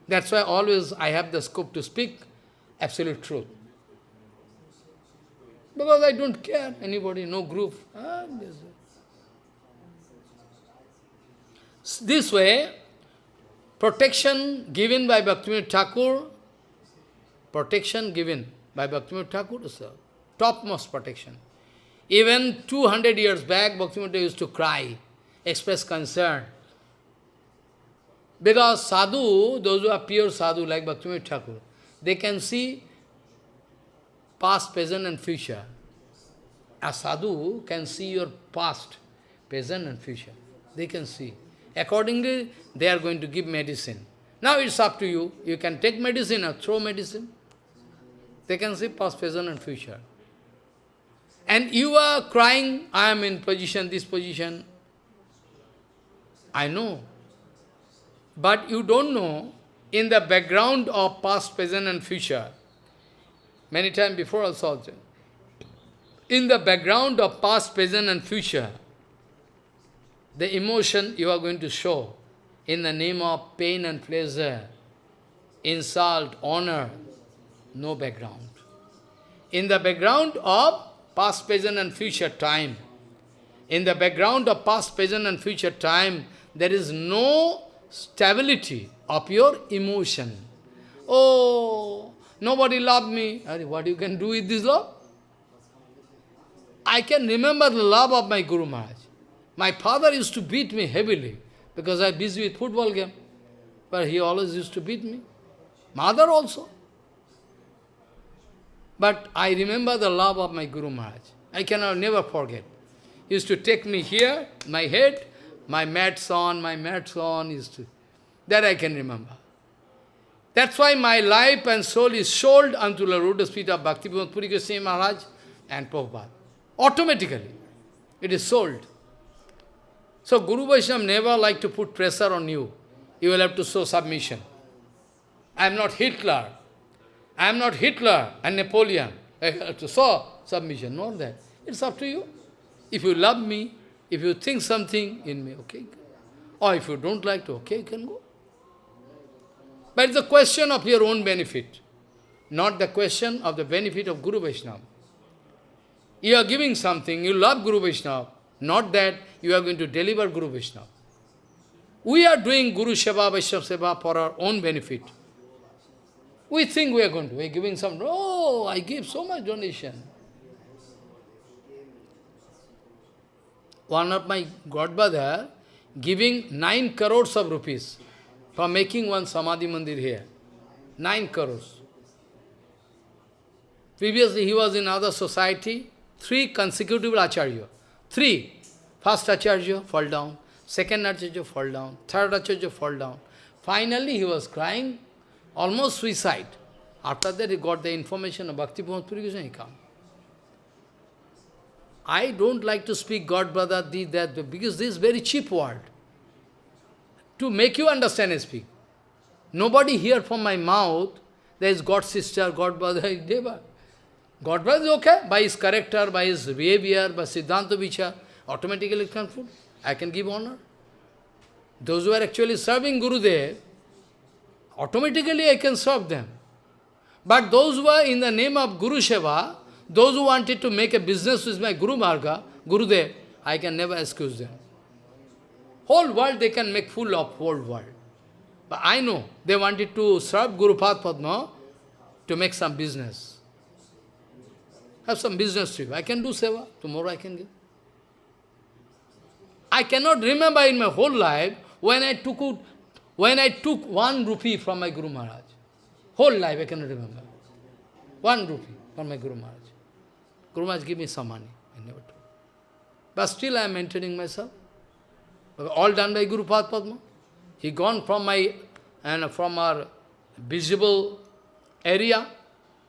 That's why always I have the scope to speak absolute truth. Because I don't care anybody, no group. Ah, this way, protection given by Bhaktivinoda Thakur, protection given by Bhaktivinoda Thakur is the topmost protection. Even 200 years back, Bhaktivinoda used to cry, express concern. Because sadhu, those who are pure sadhu like Bhaktivinoda Thakur, they can see past, present and future. A sadhu can see your past, present and future. They can see. Accordingly, they are going to give medicine. Now it's up to you. You can take medicine or throw medicine. They can see past, present and future. And you are crying, I am in position, this position. I know. But you don't know, in the background of past, present and future, many times before also, in the background of past, present and future, the emotion you are going to show in the name of pain and pleasure, insult, honor, no background. In the background of past, present and future time, in the background of past, present and future time, there is no stability of your emotion. Oh, nobody loved me. What you can do with this love? I can remember the love of my Guru Maharaj. My father used to beat me heavily because I am busy with football game. But he always used to beat me. Mother also. But I remember the love of my Guru Maharaj. I cannot never forget. He used to take me here, my head, my mats on, my mats on, is to. That I can remember. That's why my life and soul is sold unto the lotus feet of Bhakti Pramod Puri Goswami Maharaj and Prabhupada. Automatically. It is sold. So Guru Vaishnava never like to put pressure on you. You will have to show submission. I am not Hitler. I am not Hitler and Napoleon. I have to show submission, not that. It's up to you. If you love me, if you think something in me, okay. Or if you don't like to, okay, you can go. But it's a question of your own benefit, not the question of the benefit of Guru Vaishnava. You are giving something, you love Guru Vaishnava, not that you are going to deliver Guru Vaishnava. We are doing Guru Seva, Vaishnava Seva for our own benefit. We think we are going to, we are giving some, oh, I give so much donation. One of my godbrother giving nine crores of rupees for making one Samadhi Mandir here. Nine crores. Previously he was in other society, three consecutive Acharya. Three. First Acharya fall down, second Acharya fall down, third Acharya fall down. Finally he was crying, almost suicide. After that he got the information of Bhakti Puri Goswami, he come. I don't like to speak God, brother, this, that, because this is very cheap word. To make you understand I speak. Nobody hear from my mouth, there is God sister, God brother, Deva. God brother is okay, by his character, by his behavior, by Siddhanta Vichar, automatically can food. I can give honor. Those who are actually serving Guru Gurudev, automatically I can serve them. But those who are in the name of Guru Seva, those who wanted to make a business with my Guru Marga, Gurudev, I can never excuse them. Whole world they can make full of whole world. But I know they wanted to serve Guru Padma to make some business. Have some business trip. I can do seva. Tomorrow I can give. I cannot remember in my whole life when I took when I took one rupee from my Guru Maharaj. Whole life I cannot remember. One rupee from my Guru Maharaj. Guru Maharaj give me some money. I never took. But still I am maintaining myself. All done by Guru Padma. He gone from my and from our visible area,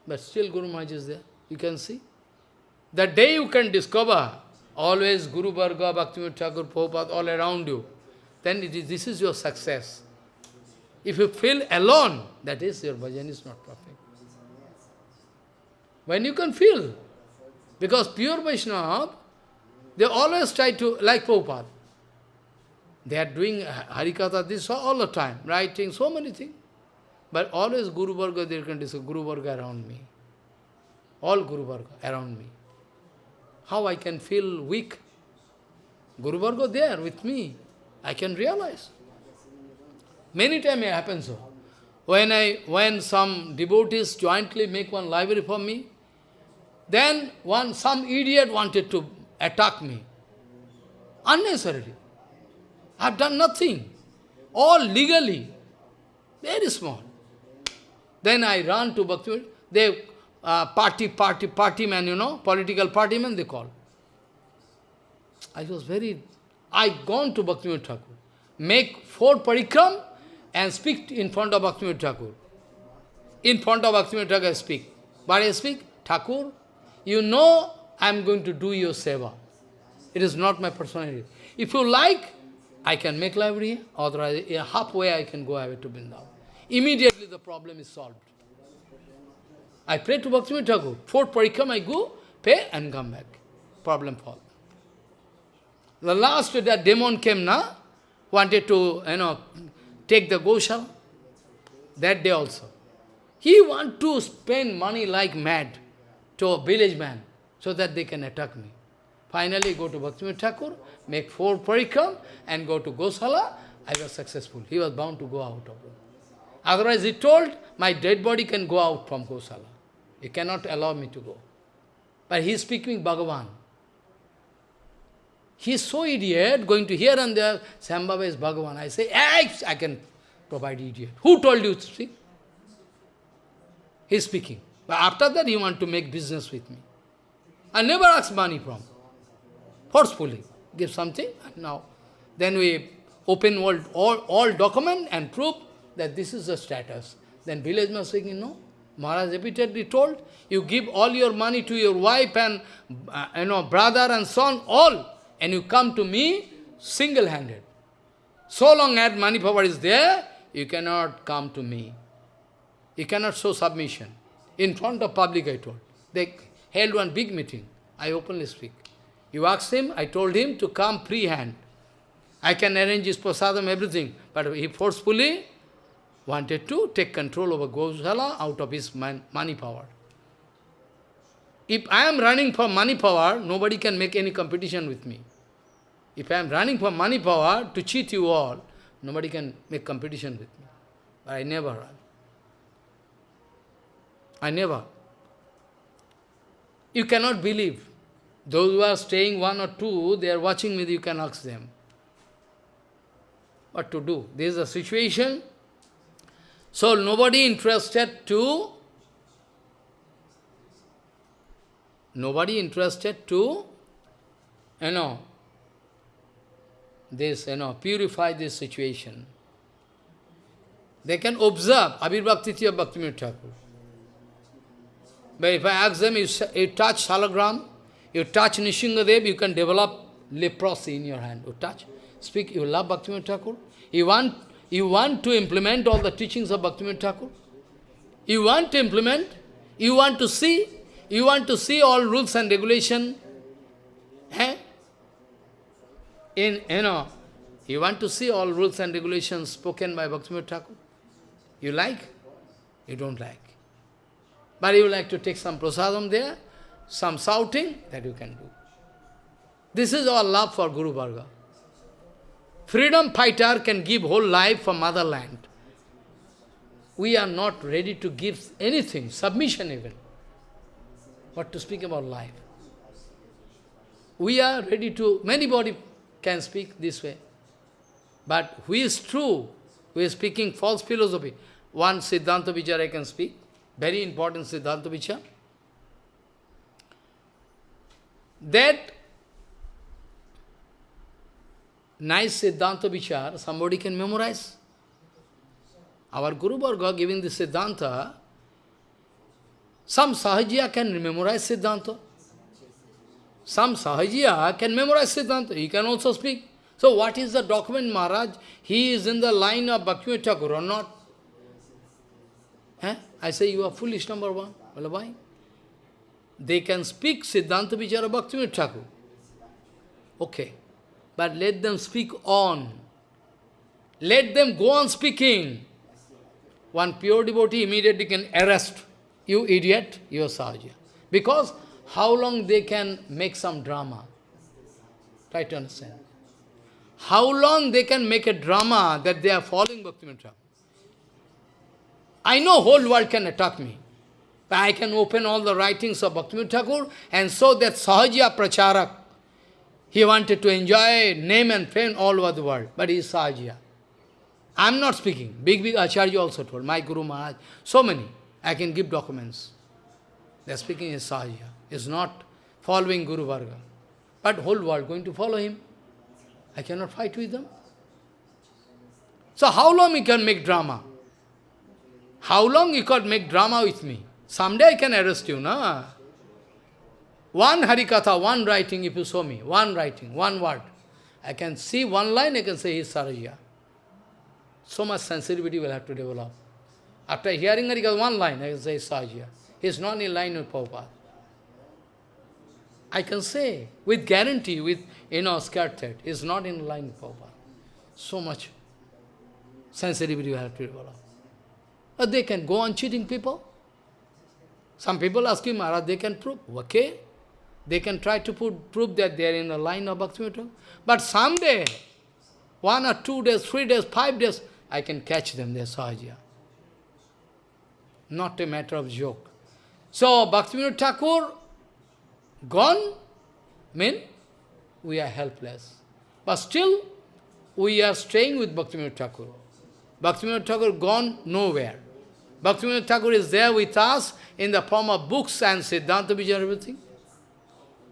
but still Guru Maharaj is there. You can see. The day you can discover always Guru Varga, Bhaktivinoda Thakur, Prabhupada all around you, then this is your success. If you feel alone, that is your bhajan is not perfect. When you can feel, because pure Vaishnava, they always try to, like Prabhupada, they are doing Harikatha this all the time, writing so many things. But always Guru Varga, they can discuss Guru Varga around me. All Guru Varga around me. How I can feel weak? Guru Varga there with me. I can realize. Many times it happens so. When I when some devotees jointly make one library for me, then one some idiot wanted to attack me. Unnecessarily. I have done nothing. All legally. Very small. Then I run to Bhakti. They uh, party, party, party man, you know, political party man, they call. I was very... I gone to Bhakti Thakur, make four parikram and speak in front of Bhakti Thakur. In front of Bhakti Thakur I speak. But I speak, Thakur, you know I am going to do your seva. It is not my personality. If you like, I can make library, otherwise halfway I can go away to Vrindavan. Immediately the problem is solved. I pray to Bhaktivinoda Thakur. Fourth parikram I go, pay and come back. Problem solved. The last that demon came now, wanted to, you know, take the Goshala. That day also. He want to spend money like mad to a village man, so that they can attack me. Finally go to Bhaktivinoda Thakur, make four parikram, and go to Gosala. I was successful. He was bound to go out of it. Otherwise he told, my dead body can go out from Gosala. He cannot allow me to go. But he is speaking Bhagavan. He is so idiot, going to here and there, Sambhava is Bhagavan. I say, hey, I can provide idiot. Who told you to speak? He is speaking. But after that, he want to make business with me. I never ask money from. Forcefully. Give something, and now. Then we open all, all, all document and prove that this is the status. Then village man saying, no. Maharaj repeatedly told, you give all your money to your wife and uh, you know brother and son, all, and you come to me single-handed. So long as money power is there, you cannot come to me. You cannot show submission. In front of public, I told. They held one big meeting. I openly speak. You asked him, I told him to come free-hand. I can arrange his prasadam, everything. But he forcefully wanted to take control over Gosala out of his man, money power. If I am running for money power, nobody can make any competition with me. If I am running for money power to cheat you all, nobody can make competition with me. But I never run. I never. You cannot believe. Those who are staying one or two, they are watching me, you can ask them. What to do? This is a situation so nobody interested to, nobody interested to, you know, this, you know, purify this situation. They can observe Abir Bhakti Bhakti Thakur. But if I ask them, you, you touch Salagram, you touch Nrisinghadev, you can develop leprosy in your hand. You touch, speak, you love Bhakti Thakur. You want you want to implement all the teachings of Bhaktivinoda Thakur? You want to implement? You want to see? You want to see all rules and regulation? Eh? In, you know, You want to see all rules and regulations spoken by Bhaktivinoda Thakur? You like? You don't like. But you like to take some prasadam there, some shouting, that you can do. This is our love for Guru Varga. Freedom fighter can give whole life for motherland. We are not ready to give anything, submission even. But to speak about life? We are ready to, many body can speak this way. But who is true? Who is speaking false philosophy? One Siddhanta I can speak. Very important Siddhanta Vichar. That nice Siddhanta Vichar, somebody can memorize. Our Guru Varga giving the Siddhanta, some Sahajiya can memorize Siddhanta. Some Sahajiya can memorize Siddhanta. He can also speak. So what is the document, Maharaj? He is in the line of Bhaktivinoda Thakur or not? I say you are foolish, number one. Well, why? They can speak Siddhanta Vichara Bhaktivinoda Thakur. Okay. But let them speak on. Let them go on speaking. One pure devotee immediately can arrest. You idiot, you are Sahaja. Because how long they can make some drama? Try to understand. How long they can make a drama that they are following Bhaktivinoda Thakur? I know whole world can attack me. But I can open all the writings of Bhaktivinoda Thakur and so that Sahaja Pracharak, he wanted to enjoy name and fame all over the world, but he is Sahaja. I am not speaking. Big, big Acharya also told, my Guru Maharaj, so many. I can give documents. They are speaking is Sahaja. is not following Guru Varga. But whole world going to follow him. I cannot fight with them. So how long he can make drama? How long you could make drama with me? Someday I can arrest you, na? One Harikatha, one writing, if you show me, one writing, one word. I can see one line, I can say he's Sahajiya. So much sensitivity will have to develop. After hearing Harikatha, one line, I can say Sahajiya. He's not in line with Prabhupada. I can say, with guarantee, with, you know, that, is not in line with Prabhupada. So much sensitivity will have to develop. Or they can go on cheating people. Some people ask him, Maharaj, they can prove. Okay. They can try to put, prove that they are in the line of Bhaktivinoda. But someday, one or two days, three days, five days, I can catch them, they are Sahaja. Not a matter of joke. So, Bhaktivinoda Thakur, gone, mean we are helpless. But still, we are staying with Bhaktivinoda Thakur. Bhaktivinoda Thakur gone nowhere. Bhaktivinoda Thakur is there with us in the form of books and Siddhanta Vichar and everything.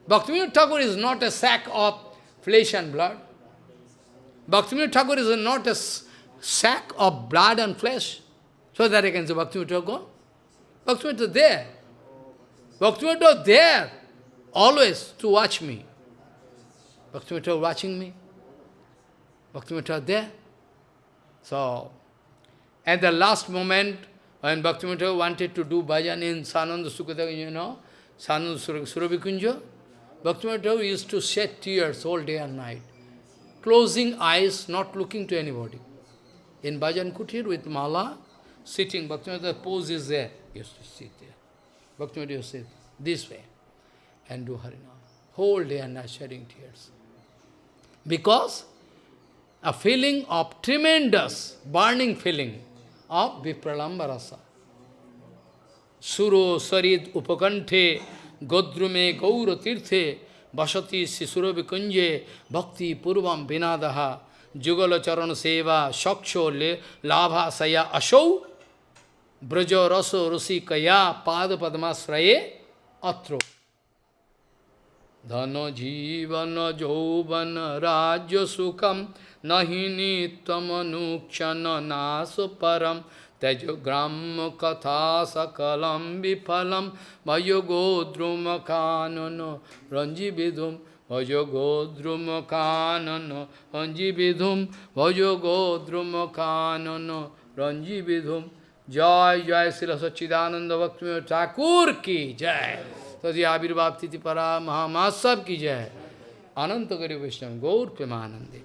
Bhaktivinoda Thakur is not a sack of flesh and blood. Bhaktivinoda Thakur is not a sack of blood and flesh. So that I can say Bhaktivinoda Thakur gone. Bhaktivinoda is there. Bhaktivinoda is there always to watch me. Bhaktivinoda watching me. Bhaktivinoda there. So, at the last moment, when Bhaktivinoda wanted to do bhajan in Sananda Sukadeva, you know, Sananda Surabhikunja, Bhaktivinoda used to shed tears all day and night, closing eyes, not looking to anybody. In bhajan kutir with mala, sitting, Bhaktivinoda pose is there, he used to sit there. Bhaktivinoda used to sit this way and do Harinam. Whole day and night shedding tears. Because a feeling of tremendous, burning feeling of Vipralamba rasa. Suro sarid upakanthe godrume gaura tirthe vasati sisuro vikunje bhakti purvam vinadaha jugala charana seva shaksho labha saya ashau brajo raso rusi kaya pada padmasraye atro. Dhano jivana jovana rajya sukham nahini tamanukshana nasuparam tejogram katha sakalam vipalam vayogodruma kanano ranjividum vayogodruma kanano ranjividum vayogodruma kanano ranjividum jai jai sila sachidananda bhakti thakur ki jai तदि आविर्भाव तिथि परा महामा की जय। है अनंत गरीब वैष्णव, गौर Premanandi.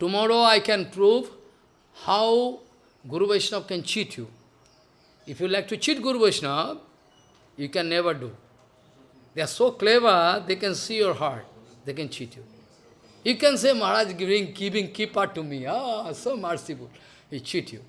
Tomorrow I can prove how guru Vaishnav can cheat you if you like to cheat guru Vaishnav you can never do they are so clever they can see your heart they can cheat you you can say Maharaj giving keeping keeper to me so merciful cheat you